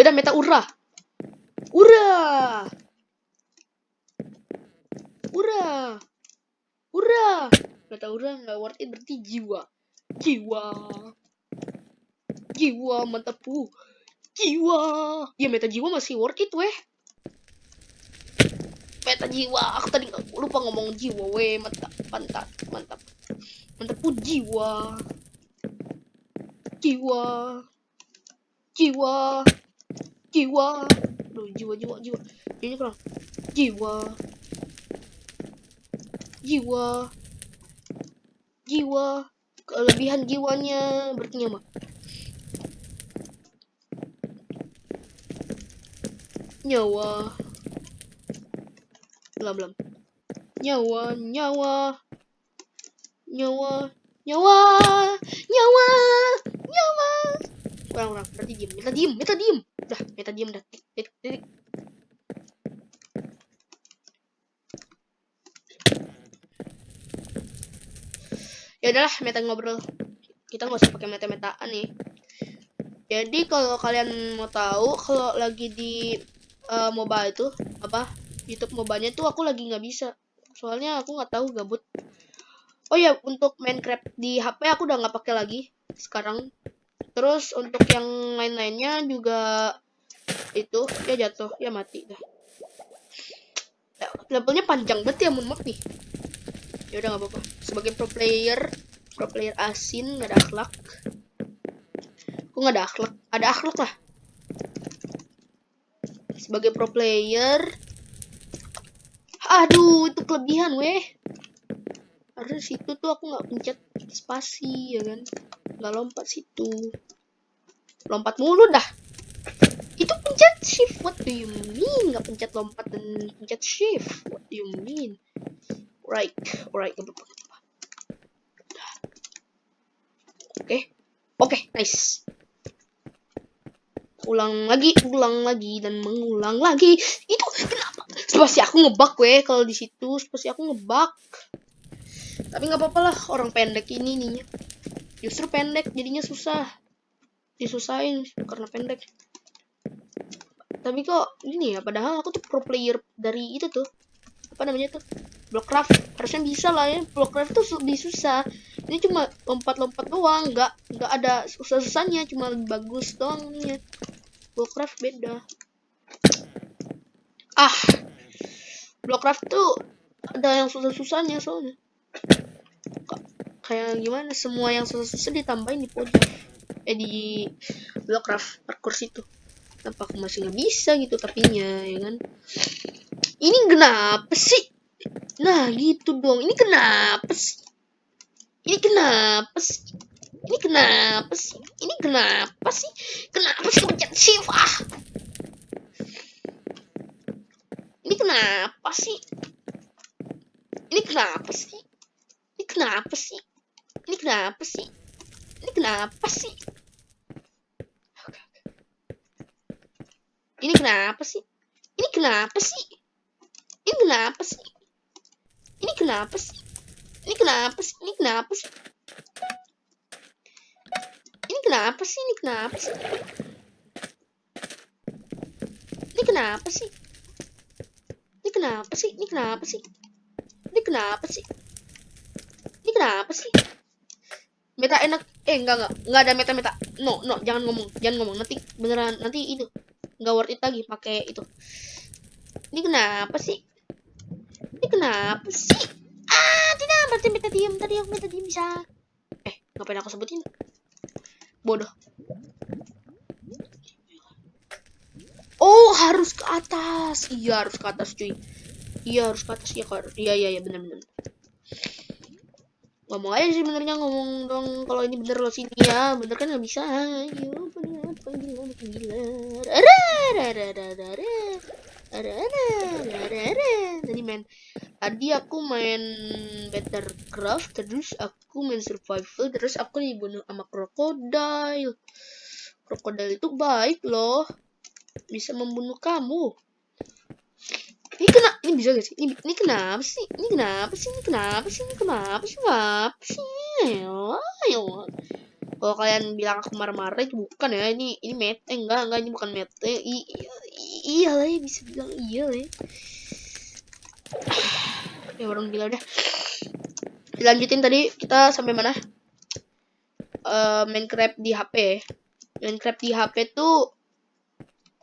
Ya udah meta ura. Ura. Ura. Ura. Meta ura nggak worth it berarti jiwa. Jiwa. Jiwa mantap pu. Jiwa. Ya meta jiwa masih worth it weh. Meta jiwa. Aku tadi lupa ngomong jiwa weh. Mantap. Mantap. Mantap. Mantap pu jiwa. Jiwa. Jiwa jiwa. Duh, jiwa jiwa jiwa. Ini kurang. Jiwa. Jiwa. Jiwa. Kelebihan jiwanya. Berarti nyama nyawa. Belum belum nyawa nyawa. Nyawa nyawa. Nyawa nyawa. Kurang kurang. Berarti diem kita diem kita diem udah meta diem dah. Titik ya udahlah meta ngobrol. Kita nggak usah pakai meta metaan nih. Jadi kalau kalian mau tahu kalau lagi di uh, mobile itu apa YouTube mobile tuh aku lagi nggak bisa. Soalnya aku nggak tahu gabut. Oh ya untuk Minecraft di HP aku udah nggak pakai lagi. Sekarang Terus untuk yang lain-lainnya juga itu dia jatuh ya mati dah. Ya, levelnya panjang banget ya mohon maaf nih. Ya udah nggak apa-apa. Sebagai pro player pro player asin nggak ada akhlak. Kok nggak ada akhlak? Ada akhlak lah. Sebagai pro player aduh itu kelebihan weh harusnya situ tuh aku nggak pencet spasi ya kan? Nggak lompat situ. Lompat mulu dah. Itu pencet shift. What do you mean? Nggak pencet lompat dan pencet shift? What do you mean? Right right oke okay. oke okay, nice. Ulang lagi ulang lagi dan mengulang lagi. Itu kenapa? Spasi aku ngebak weh kalau di situ. Spasi aku ngebak tapi nggak apa-apa lah orang pendek ini nih justru pendek jadinya susah. Disusahin karena pendek. Tapi kok ini ya padahal aku tuh pro player dari itu tuh. Apa namanya tuh? Blockcraft. Harusnya bisa lah ya blockcraft tuh lebih susah. Ini cuma lompat-lompat doang nggak nggak ada susah-susahnya cuma bagus doang nih blockcraft beda. Ah blockcraft tuh ada yang susah-susahnya soalnya kayak gimana semua yang susah-susah ditambahin di pojok eh di blockcraft parkour situ. Kenapa aku masih nggak bisa gitu tapinya ya kan? Ini kenapa sih? Nah gitu dong. Ini kenapa sih? Ini kenapa sih? Ini kenapa sih? Ini kenapa sih? Kenapa sih pencet shift? Ah! Ini kenapa sih? Ini kenapa sih kenapa sih ini kenapa sih? Ini kenapa sih? Ini kenapa sih? Ini kenapa sih? Ini kenapa sih? Ini kenapa sih? Ini kenapa sih? Ini kenapa sih? Ini kenapa sih? Ini kenapa sih? Ini kenapa sih? Ini kenapa sih? Ini kenapa sih? Ini kenapa sih? Kenapa sih? meta enak. Eh enggak enggak. Enggak ada meta meta no no jangan ngomong. Jangan ngomong. Nanti beneran nanti itu enggak worth it lagi pakai itu. Ini kenapa sih? Ini kenapa sih? Ah tidak. Berarti meta diem. Tadi aku meta diem bisa. Eh ngapain aku sebutin? Bodoh. Oh harus ke atas. Iya harus ke atas cuy. Iya harus ke atas. Iya iya iya, iya. Benar benar ngomong aja sih benernya ngomong dong kalau ini bener lo sini ya. Bener kan nggak bisa. Tadi main tadi aku main better craft terus aku main survival terus aku dibunuh sama krokodil krokodil itu baik loh. Bisa membunuh kamu ini kena ini bisa gak sih? Ini, ini kenapa sih? Ini kenapa sih? Ini kenapa sih? Ini kenapa sih? Kenapa sih? Ayo ayo. Kalau kalian bilang aku marah-marah itu bukan ya. Ini ini mete. Eh, enggak enggak. Ini bukan mete. I, iya lah ya bisa bilang iya lah ya. ya orang gila udah. Dilanjutin tadi kita sampai mana? Uh, Minecraft di HP Minecraft di HP tuh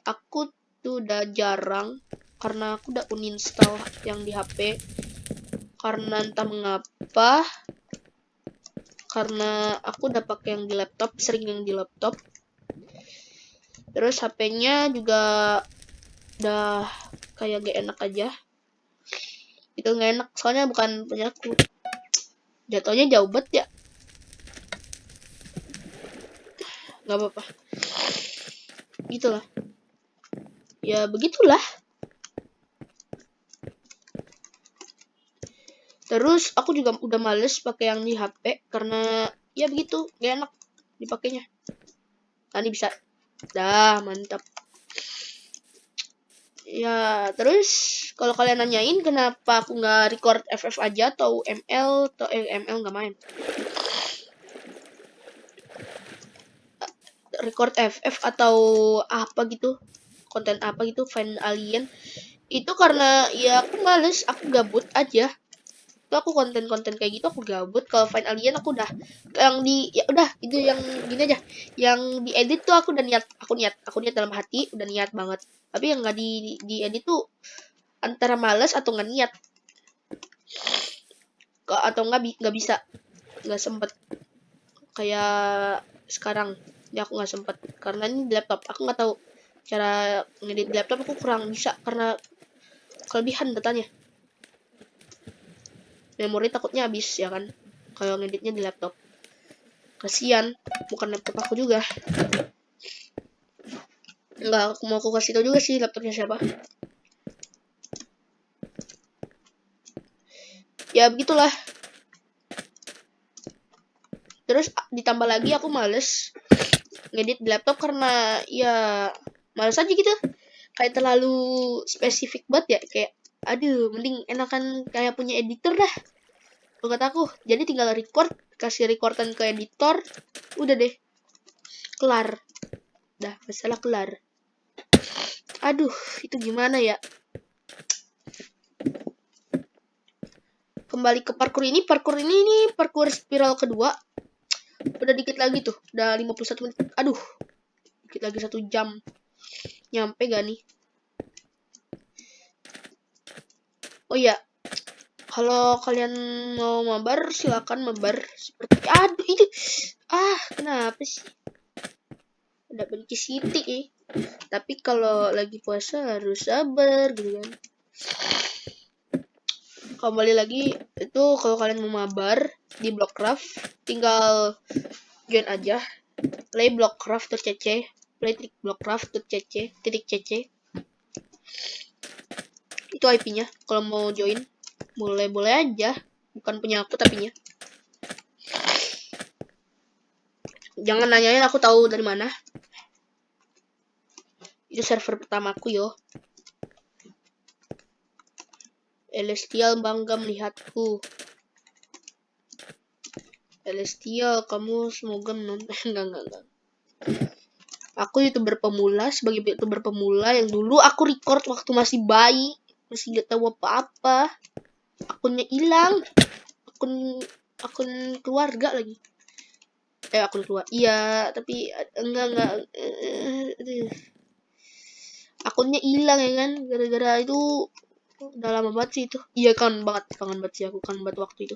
aku tuh udah jarang karena aku udah uninstall yang di HP karena entah mengapa karena aku udah pakai yang di laptop sering yang di laptop. Terus HP-nya juga udah kayak gak enak aja. Itu nggak enak soalnya bukan punya aku. Jatuhnya jauh banget ya. Nggak apa-apa. Gitulah. Ya begitulah Terus aku juga udah males pakai yang di HP karena ya begitu, gak enak dipakainya. Tadi bisa. Dah, mantap. Ya, terus kalau kalian nanyain kenapa aku nggak record FF aja atau ML atau eh, ML nggak main. Record FF atau apa gitu, konten apa gitu, fan alien itu karena ya aku males, aku gabut aja itu aku konten-konten kayak gitu aku gabut. Kalau Find Alien aku udah yang di ya udah itu yang gini aja. Yang di edit tuh aku udah niat aku niat aku niat dalam hati udah niat banget. Tapi yang nggak di di edit tuh antara males atau nggak niat. Atau nggak nggak bisa nggak sempet. Kayak sekarang ya aku nggak sempet. Karena ini di laptop aku nggak tahu cara ngedit di laptop aku kurang bisa. Karena kelebihan datanya memori takutnya habis ya kan? Kalau ngeditnya di laptop. Kasihan bukan laptop aku juga. Nggak mau aku kasih tau juga sih laptopnya siapa. Ya begitulah. Terus ditambah lagi aku males ngedit di laptop karena ya males aja gitu. Kayak terlalu spesifik banget ya kayak aduh mending enakan kayak punya editor dah. Kata aku. Jadi tinggal record kasih recordan ke editor udah deh. Kelar. Dah masalah kelar. Aduh itu gimana ya? Kembali ke parkour ini. Parkour ini nih parkour spiral kedua. Udah dikit lagi tuh. Udah 51 menit. Aduh dikit lagi satu jam. Nyampe gak nih oh iya. Kalau kalian mau mabar silakan mabar seperti aduh itu ah kenapa sih? Ada benci siti eh. tapi kalau lagi puasa harus sabar gitu kan. Kembali lagi itu kalau kalian mau mabar di Blockcraft tinggal join aja. Play blockcraft.cc play titik blockcraft.cc titik cc itu IP-nya kalau mau join boleh boleh aja. Bukan punya aku tapinya. Jangan nanyain aku tahu dari mana. Itu server pertamaku yo. Celestial bangga melihatku. Celestial kamu semoga menonton. [LAUGHS] Enggak enggak enggak. Aku youtuber pemula sebagai youtuber pemula yang dulu aku record waktu masih bayi masih gak tahu apa-apa. Akunnya hilang. Akun akun keluarga lagi. Eh akun keluar iya tapi eh, enggak enggak eh, aduh. akunnya hilang ya kan? Gara-gara itu udah lama banget sih itu. Iya kan banget kangen banget sih aku kangen banget waktu itu.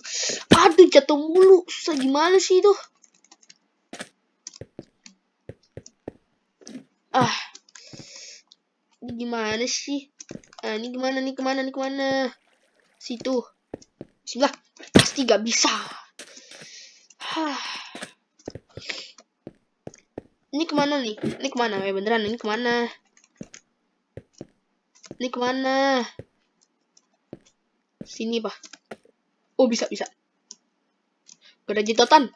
Aduh jatuh mulu. Susah gimana sih itu? Ah. Gimana sih ah ini gimana nih ke mana nih ke mana? Situ. Bismillah pasti gak bisa. Ini ke mana nih? Ini ke mana? Eh beneran ini ke mana? Ini ke mana? Sini pak. Oh bisa bisa. Gak ada jetotan.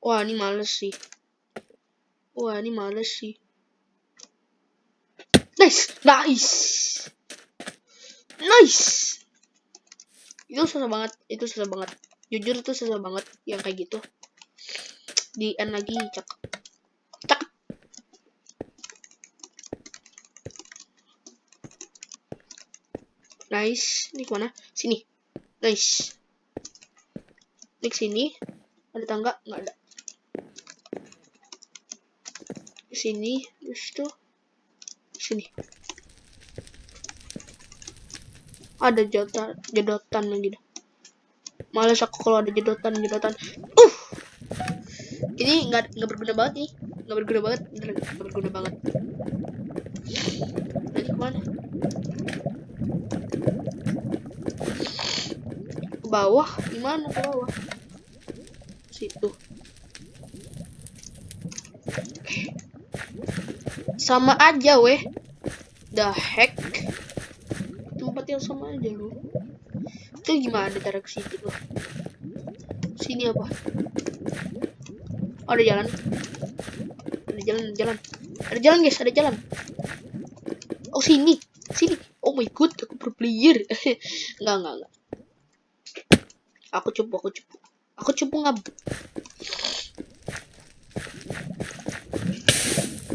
Wah ini males sih. Wah ini males sih nice nice. Nice. Itu susah banget itu susah banget. Jujur itu susah banget yang kayak gitu. Di end lagi cakep. Cakep. Nice ini ke mana? Sini. Nice. Ini sini. Ada tangga? Nggak ada. Sini terus tuh sini. Ada jodotan jodotan lagi dah. Males aku kalau ada jodotan jodotan uh! Ini nggak nggak berguna banget nih. Nggak berguna banget nggak berguna banget. Tadi ke mana? Ke bawah? Gimana ke bawah? Situ sama aja weh. The heck? Tempat yang sama aja lu. Itu gimana cara ke situ tuh sini apa? Oh, ada jalan. Ada jalan ada jalan. Ada jalan guys ada jalan. Oh sini. Sini. Oh my god aku pro player. [LAUGHS] Enggak enggak enggak. Aku cupu aku cupu. Aku cupu ngab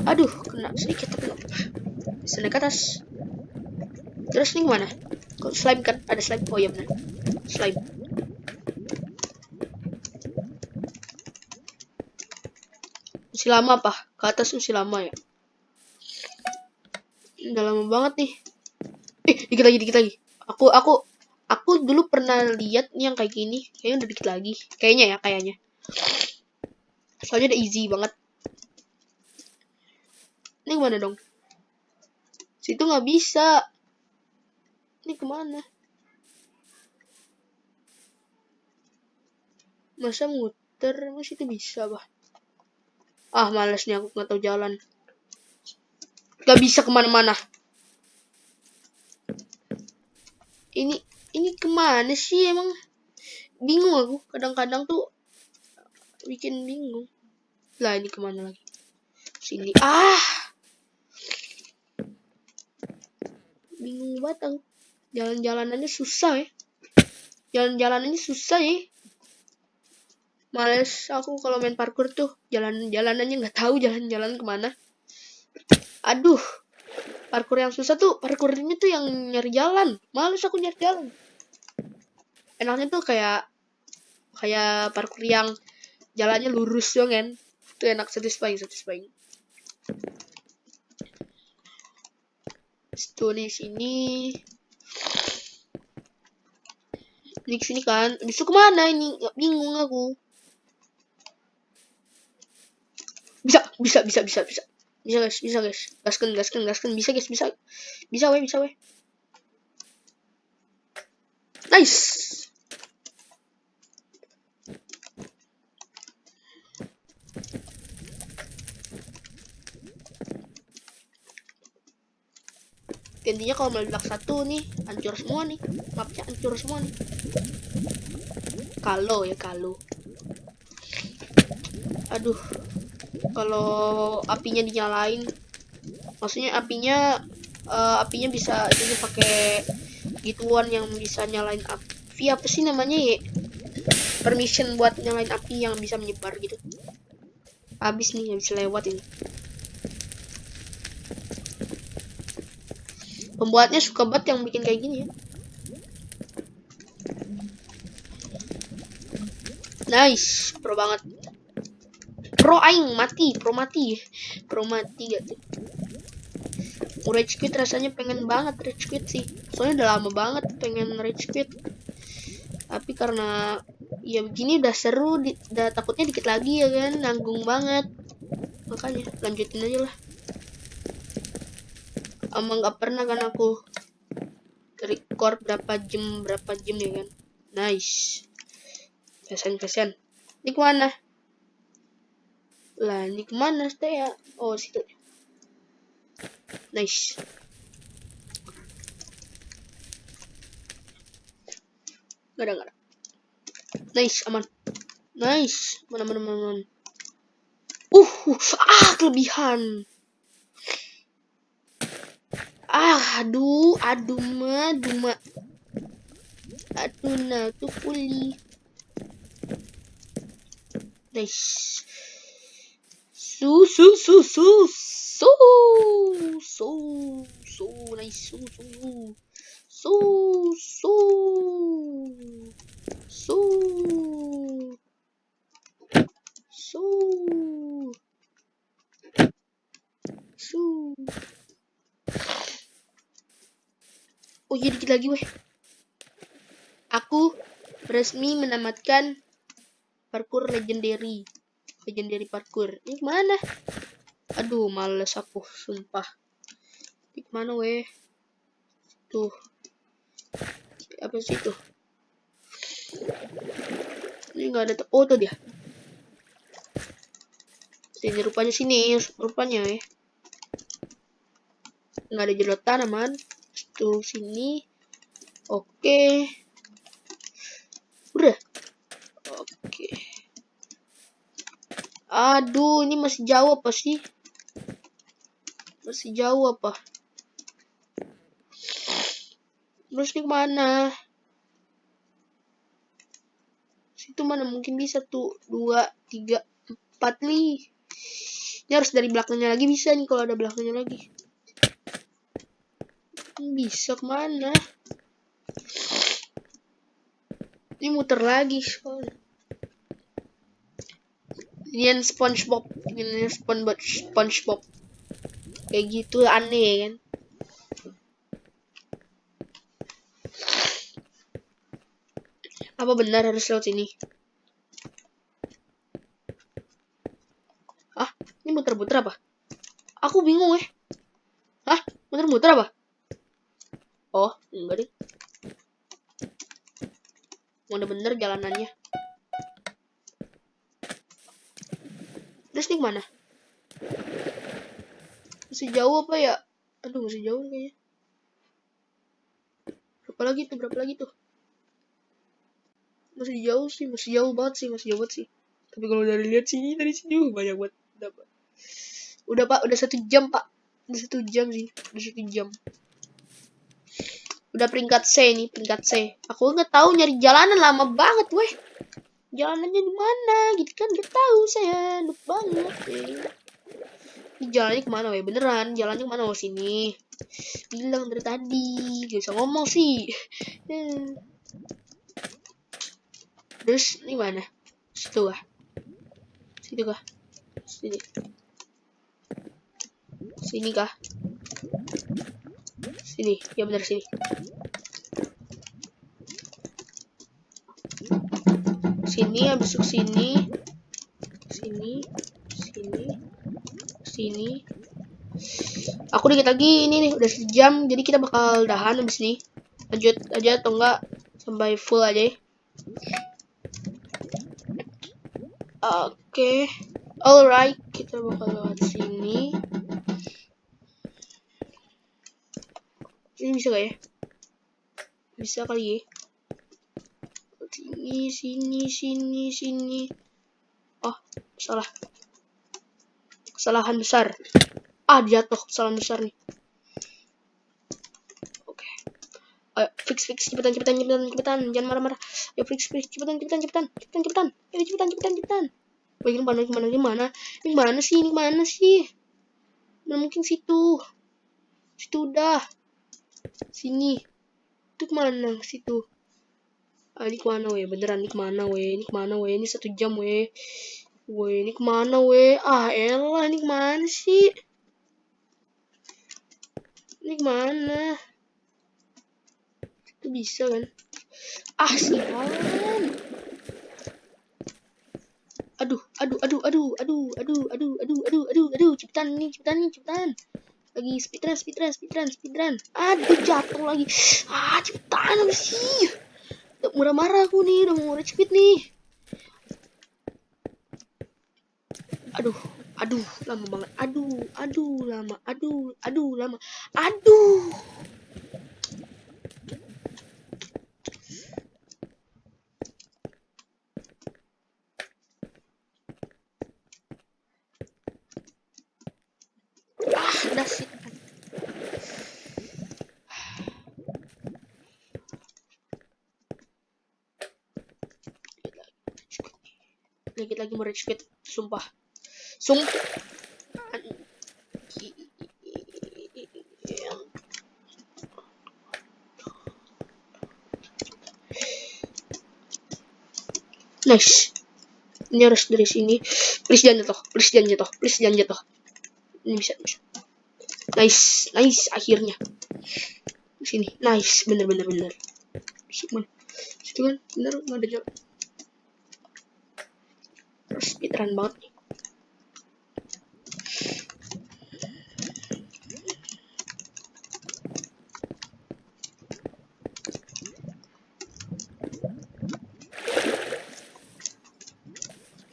aduh kena sedikit tapi naik ke atas terus nih mana kok slime kan ada slime oh iya benar slime. Masih lama apa? Ke atas masih lama ya? Udah lama banget nih. Eh, dikit lagi, dikit lagi. Aku, aku, aku dulu pernah lihat yang kayak gini. Kayaknya udah dikit lagi. Kayaknya ya, kayaknya. Soalnya udah easy banget. Ini ke mana dong? Situ nggak bisa. Ini ke mana? Masa muter? Masih itu bisa, bah. Ah, males nih aku nggak tahu jalan. Gak bisa ke mana-mana. Ini, ini ke mana sih emang? Bingung aku. Kadang-kadang tuh bikin bingung. Lah, ini ke mana lagi? Sini. Ah! Bingung aku. Jalan-jalanannya susah ya. Jalan-jalanannya susah ya. Males aku kalau main parkour tuh. Jalan jalanannya nggak tahu jalan-jalan ke mana. Aduh parkour yang susah tuh parkournya tuh yang nyari jalan. Males aku nyari jalan. Enaknya tuh kayak kayak parkour yang jalannya lurus dong kan. Itu enak satisfying satisfying itu di sini di sini kan bisa ke mana ini? Nggak bingung aku. Bisa bisa bisa bisa bisa. Bisa guys bisa guys. Gaskan gaskan gaskan. Bisa guys bisa. Bisa weh bisa weh. Nice intinya kalau meledak satu nih hancur semua nih. Mapnya hancur semua nih. Kalau ya kalau. Aduh kalau apinya dinyalain maksudnya apinya uh, apinya bisa ini pakai gituan yang bisa nyalain api. Apa sih namanya ya? Permission buat nyalain api yang bisa menyebar gitu. Habis nih bisa lewat ini pembuatnya suka banget yang bikin kayak gini ya. Nice pro banget. Pro aing mati pro mati. Pro mati gak tuh rage quit rasanya pengen banget rage quit sih. Soalnya udah lama banget pengen rage quit. Tapi karena ya begini udah seru di, udah takutnya dikit lagi ya kan nanggung banget. Makanya lanjutin aja lah emang nggak pernah kan aku record berapa jam berapa jam ya kan nice pesan pesan ini ke mana lah, ini ke mana saya? Oh, situ. Nice. Gak ada, gak ada. Nice, aman. Nice. Mana, mana, mana, mana. Uh, ah, kelebihan. Ah, aduh, aduh, ma, aduh, ma. Aduh, nah, tuh pulih. Nice. Su su su su su su su nice su su su su su su su Oh iya dikit lagi weh. Aku resmi menamatkan parkour legendary. Legendary parkour. Ini mana aduh males aku sumpah. Ini mana weh? Tuh. Apa sih tuh ini nggak ada oh tuh dia. Ini rupanya sini rupanya ya nggak ada jerotan aman tuh sini oke udah oke Aduh, ini masih jauh apa sih? Masih jauh apa? Terus ini ke mana? Situ mana mungkin bisa tuh. Dua, tiga, empat nih. Ini harus dari belakangnya lagi bisa nih kalau ada belakangnya lagi. Bisa ke mana? Ini muter lagi soalnya. Ini yang SpongeBob, ini SpongeBob, SpongeBob. Kayak gitu aneh kan. Apa benar harus lewat sini? Ah, ini muter-muter apa? Aku bingung eh. Hah? Muter-muter apa? Oh, enggak deh. Mana bener jalanannya. Terus nih mana? Masih jauh apa ya? Aduh, masih jauh kayaknya. Berapa lagi tuh? Berapa lagi tuh? Masih jauh sih, masih jauh banget sih, masih jauh banget sih. Tapi kalau dari lihat sini, dari sini uh, banyak banget. Udah pak, udah satu jam pak. Udah satu jam sih, udah satu jam. Udah peringkat C nih, peringkat C. Aku nggak tahu nyari jalanan lama banget, weh. Jalanannya di mana? Gitu kan nggak tahu saya, lupa banget. Eh. Ini jalannya ke mana, weh? Beneran, jalannya ke mana? Oh sini. Bilang dari tadi, gak bisa ngomong sih. Hmm. Terus ini mana? Situ kah? Situ kah? Sini. Sini kah? Sini, ya benar sini. Sini habis ke sini. Sini, sini, sini. Aku dikit lagi ini nih udah sejam, jadi kita bakal dahan habis ini. Lanjut aja atau enggak sampai full aja ya. Oke. Okay. Alright, kita bakal lewat sini. Ini bisa gak ya? Bisa kali ya. Sini, sini, sini, sini. Oh, salah. Kesalahan besar. Ah, jatuh. Kesalahan besar nih. Oke. Okay. Ayo, fix, fix. Cepetan, cepetan, cepetan, cepetan. Jangan marah-marah. Ayo, fix, fix. Cepetan, cepetan, cepetan. Cepetan, cepetan. Ayo, cepetan, cepetan, cepetan. Bagian mana, gimana, gimana? Ini mana sih? Ini mana sih? Mana mungkin situ. Situ udah. Sini. Itu ke mana? Situ. Ah, ini ke mana weh? Beneran ini ke mana weh? Ini ke mana weh? Ini satu jam weh. Weh, ini ke mana weh? Ah, elah, ini ke mana sih? Ini ke mana? Itu bisa kan? Ah, sialan. Aduh, aduh, aduh, aduh, aduh, aduh, aduh, aduh, aduh, aduh, aduh, cepetan nih, cepetan nih, cepetan lagi speedrun speedrun speedrun speedrun aduh jatuh lagi. Ah cepetan sih. Udah murah marah aku nih udah mau speed nih. Aduh aduh lama banget. Aduh aduh lama. Aduh aduh lama. Aduh that's it. Dikit lagi mau rage quit, sumpah. Sumpah. Nice. Ini harus dari sini. Please jangan jatuh. Please jangan jatuh. Please jangan jatuh. Ini bisa, bisa. Nice, nice akhirnya. Sini, nice, bener bener bener. Situ mana? Situ kan, bener nggak ada jalan. Speedrun banget nih.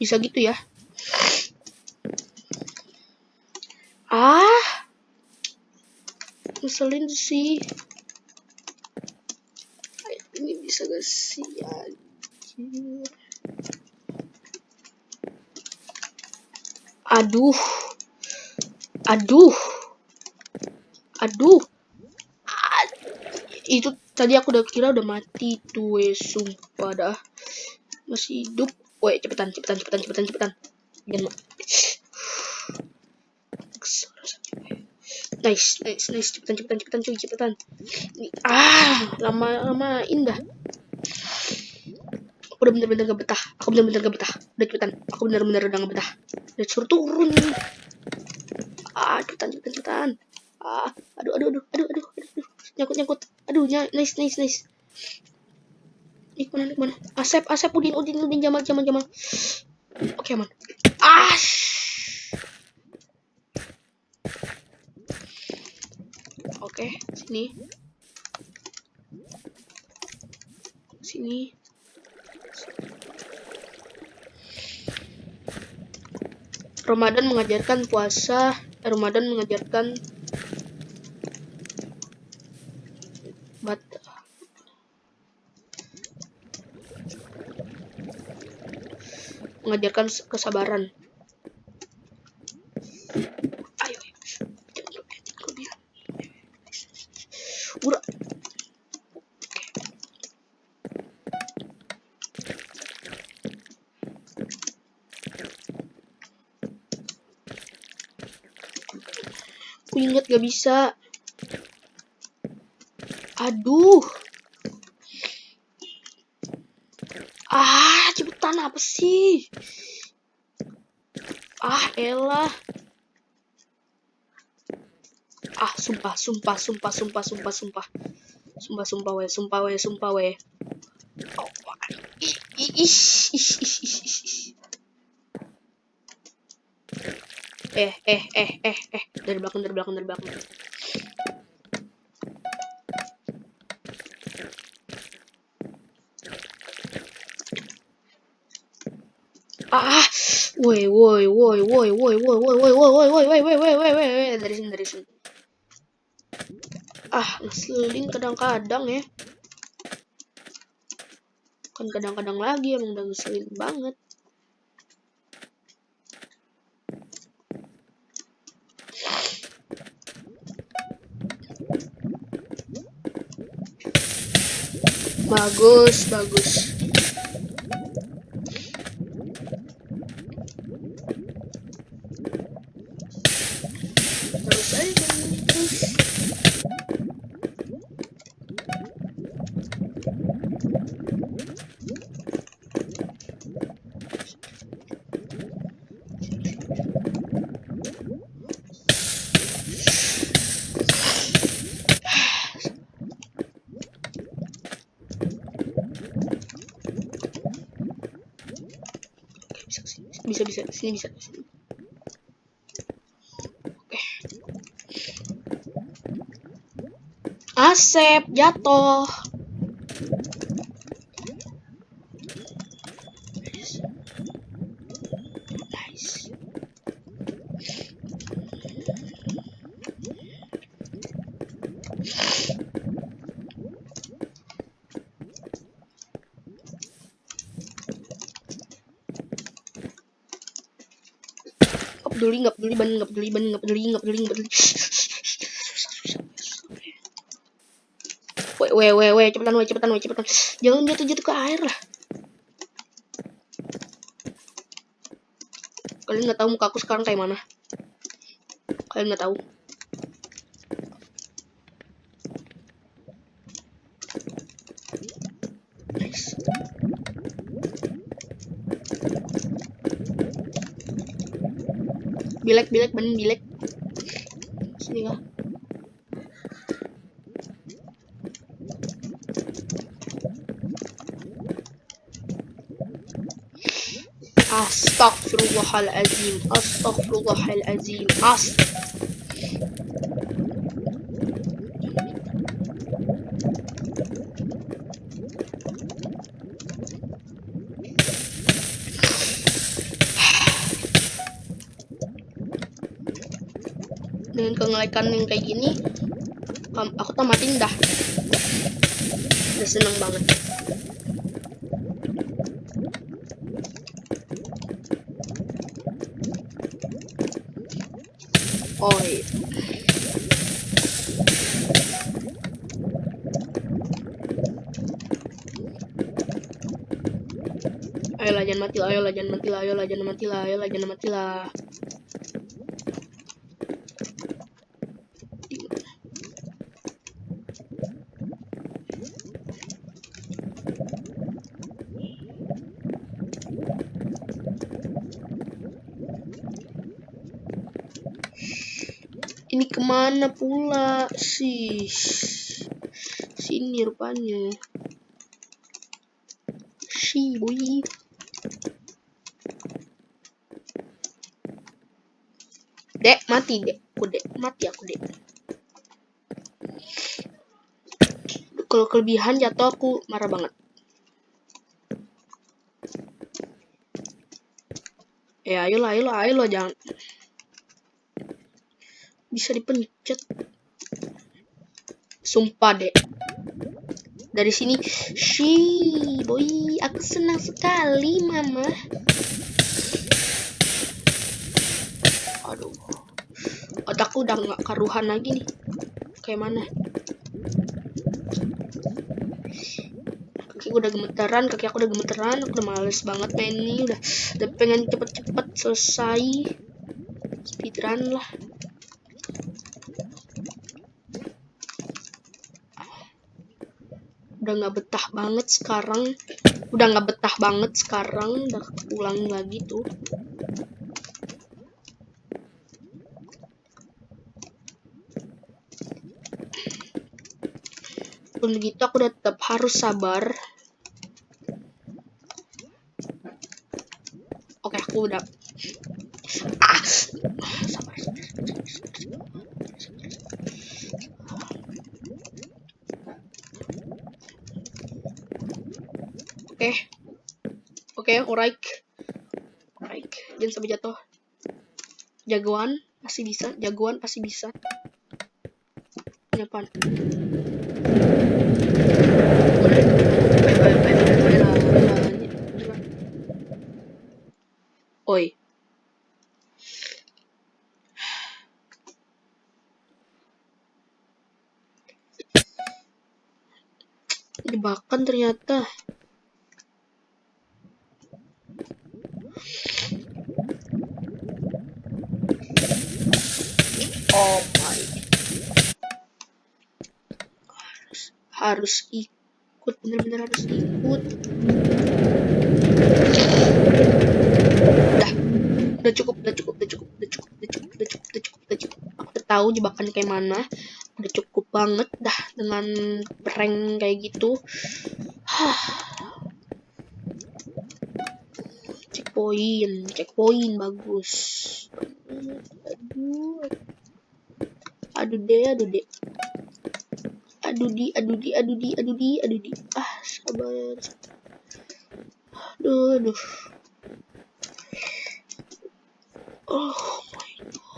Bisa gitu ya. Ah, ngeselin sih. Ini bisa gak sih anjir. Aduh. Aduh. Aduh. Ad itu tadi aku udah kira udah mati tuh, we. sumpah dah. Masih hidup. Woi, cepetan, cepetan, cepetan, cepetan, cepetan. Jangan nice nice nice cepetan cepetan cepetan cuy cepetan ah lama lama indah udah bener-bener gak betah. Aku bener-bener gak betah. Udah cepetan. Aku bener-bener udah gak betah. Udah suruh turun. Ah, cepetan, cepetan, cepetan. Ah, aduh, aduh, aduh, aduh, aduh, aduh, nyangkut, nyangkut. Aduh, nice, nice, nice. Mana, nih, mana? Asep, Asep, Udin, Udin, Udin, Jamal, Jamal, Jamal. Oke, aman. Ah, Oke, sini. Sini. Ramadan mengajarkan puasa, eh, Ramadan mengajarkan bat mengajarkan kesabaran. Ayo, ayo. Udah. Aku ingat gak bisa. Aduh. Ah, cepetan apa sih? Ah, elah. Ah, sumpah, sumpah, sumpah, sumpah, sumpah, sumpah. Sumpah, sumpah, we, sumpah, we, sumpah, we. Oh, ih, ih, ish, ish, ish, ish, Eh, eh, eh, eh, eh. Dari belakang, dari belakang, dari belakang. Ah, woi, woi, woi, woi, woi, woi, woi, woi, woi, woi, woi, woi, woi, woi, woi, woi, dari sini, dari sini. Ah, ngeselin kadang-kadang ya. Kan kadang-kadang lagi emang udah ngeselin banget. Bagus, bagus. Asep jatuh. Nice Nggak peduli nggak peduli ban nggak peduli ban nggak peduli nggak peduli nggak peduli Weh, weh, weh, cepetan, weh, cepetan, weh, cepetan. Jangan jatuh-jatuh ke air lah. Kalian nggak tahu muka aku sekarang kayak mana? Kalian nggak tahu? Nice. Bilek, bilek, ban bilek. Sini kah? Astaghfirullahalazim. Astaghfirullahalazim. Ast dengan kengelekan yang kayak gini aku tamatin dah udah seneng banget jangan mati lah ayolah jangan mati lah ayolah jangan mati lah ayolah jangan mati lah. Ini ke mana pula? Sih sini rupanya. Dek, mati dek. Aku dek, mati aku dek. Kalau kelebihan jatuh aku marah banget. Ya ayolah, ayolah, ayolah jangan. Bisa dipencet. Sumpah dek. Dari sini, shi, boy, aku senang sekali, mama. Otakku udah nggak karuhan lagi nih. Kayak mana? Kaki udah gemeteran, kaki aku udah gemeteran, aku udah males banget main ini, udah, udah pengen cepet-cepet selesai. Speedrun lah. udah nggak betah banget sekarang udah nggak betah banget sekarang udah ulang lagi tuh pun begitu aku tetap harus sabar oke aku udah ah sabar Oke. Oke, alright. Alright. Jangan sampai jatuh. Jagoan pasti bisa. Jagoan pasti bisa. Ini makan ternyata. Oh my. Harus, harus ikut, bener-bener harus ikut. Udah, udah cukup, udah cukup, udah cukup, udah cukup, udah cukup, udah cukup, udah cukup. Aku udah tahu jebakannya kayak mana. Udah cukup banget, dah dengan prank kayak gitu. checkpoint, checkpoint bagus. Aduh, aduh deh, aduh deh. Aduh di, aduh di, aduh di, aduh di, aduh di. Ah, sabar. Aduh, aduh. Oh my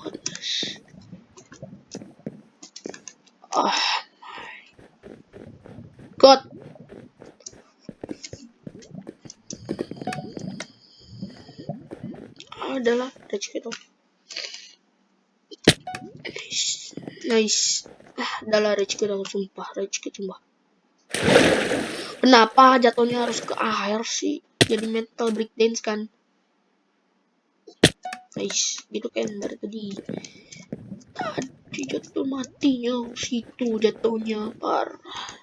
goodness. My god. Ah, adalah ada itu. Nice. Ah, adalah rage kita sumpah, rage kita sumpah. Kenapa jatuhnya harus ke akhir sih? Jadi mental breakdance kan? Nice, gitu kan dari tadi. Tadi jatuh matinya situ jatuhnya parah.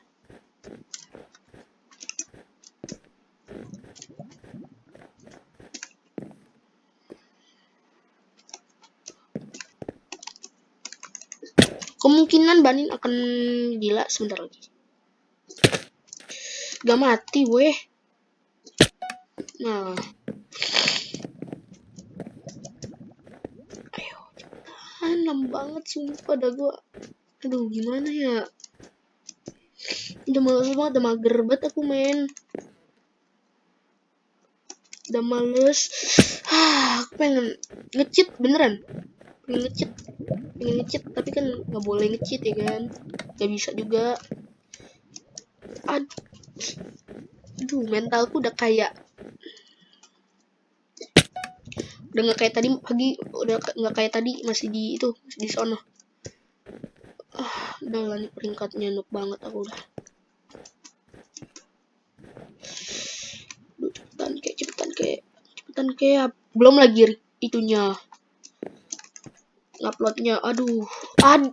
Kemungkinan Banin akan gila sebentar lagi. Gak mati, weh. Nah. Ayo, cepetan. banget sumpah dah gua. Aduh, gimana ya? Udah males banget, udah mager banget aku main. Udah males. Ah, [SIGHS] aku pengen ngecit beneran. Pengen ngecit pengen ngecit tapi kan nggak boleh ngecit ya kan? Nggak bisa juga. Aduh mentalku udah kayak udah nggak kayak tadi pagi udah nggak kayak tadi masih di itu masih di sono. Ah udah lah nih peringkatnya nuk banget aku udah. Cepetan kayak cepetan kayak cepetan kayak belum lagi itunya uploadnya aduh. Ad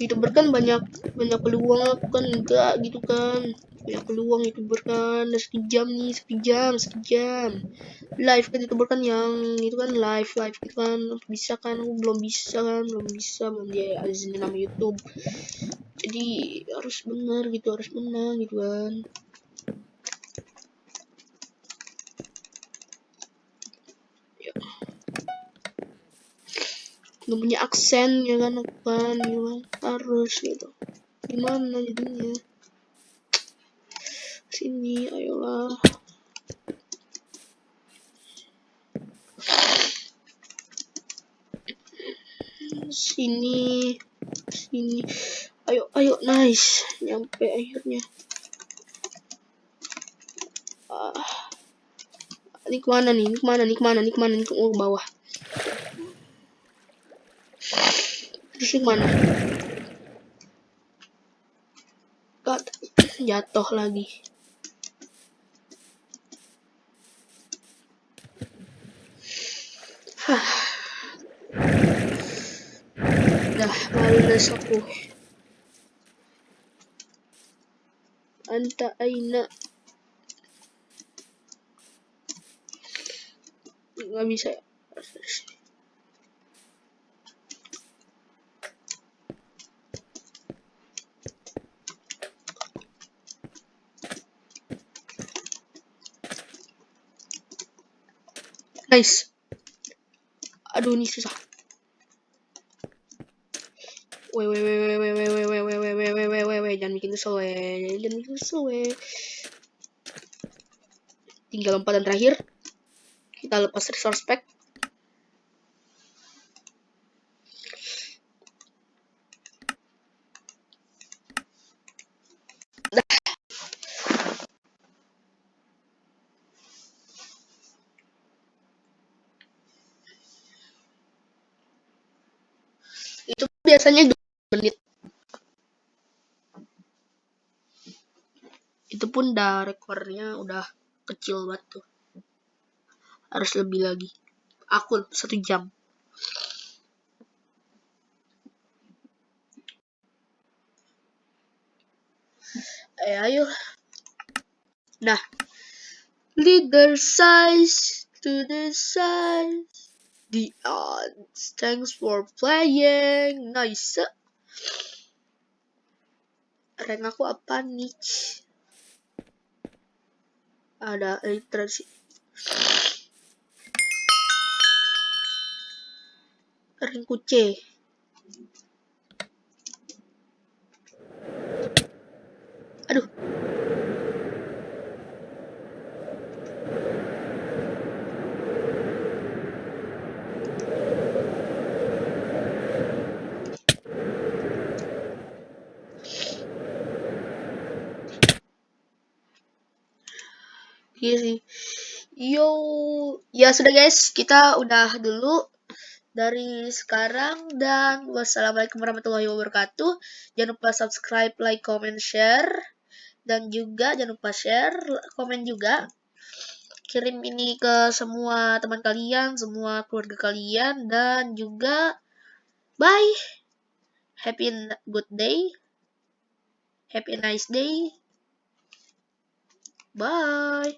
youtuber kan banyak banyak peluang kan enggak gitu kan. Punya peluang youtuber kan udah sekejam nih sekejam sekejam live kan youtuber kan yang itu kan live live gitu kan. Bisa kan aku belum bisa kan belum bisa belum dia izinin nama YouTube. Jadi harus benar gitu harus menang gitu kan nggak punya aksen ya kan ya kan. Harus gitu. Gimana jadinya? Sini ayolah. Sini sini. Ayo ayo nice. Nyampe akhirnya. Ah. ini ke mana nih? Ini ke mana? Nih ke mana? Nih ke mana? Nih ke oh, bawah pusing mana? Kat [COUGHS] jatuh lagi. Hah. Dah malu aku. Anta aina. Gak bisa. Nice. Aduh, ini susah. Weh, weh, weh, weh, weh, weh, weh, weh, weh, weh, weh, weh, weh, jangan bikin kesel, weh. Jangan bikin kesel, weh. Tinggal lompatan terakhir. Kita lepas resource pack. Itu biasanya menit itu pun udah rekornya udah kecil banget tuh. Harus lebih lagi. Aku satu jam. Eh ayo. Nah. Leader size to the size. The odds. Thanks for playing. Nice. Rank aku apa nih ada literasi rank C aduh Iya sih. Yo, ya sudah guys, kita udah dulu dari sekarang dan wassalamualaikum warahmatullahi wabarakatuh. Jangan lupa subscribe, like, comment, share dan juga jangan lupa share, komen juga. Kirim ini ke semua teman kalian, semua keluarga kalian dan juga bye. Happy good day. Happy nice day. Bye.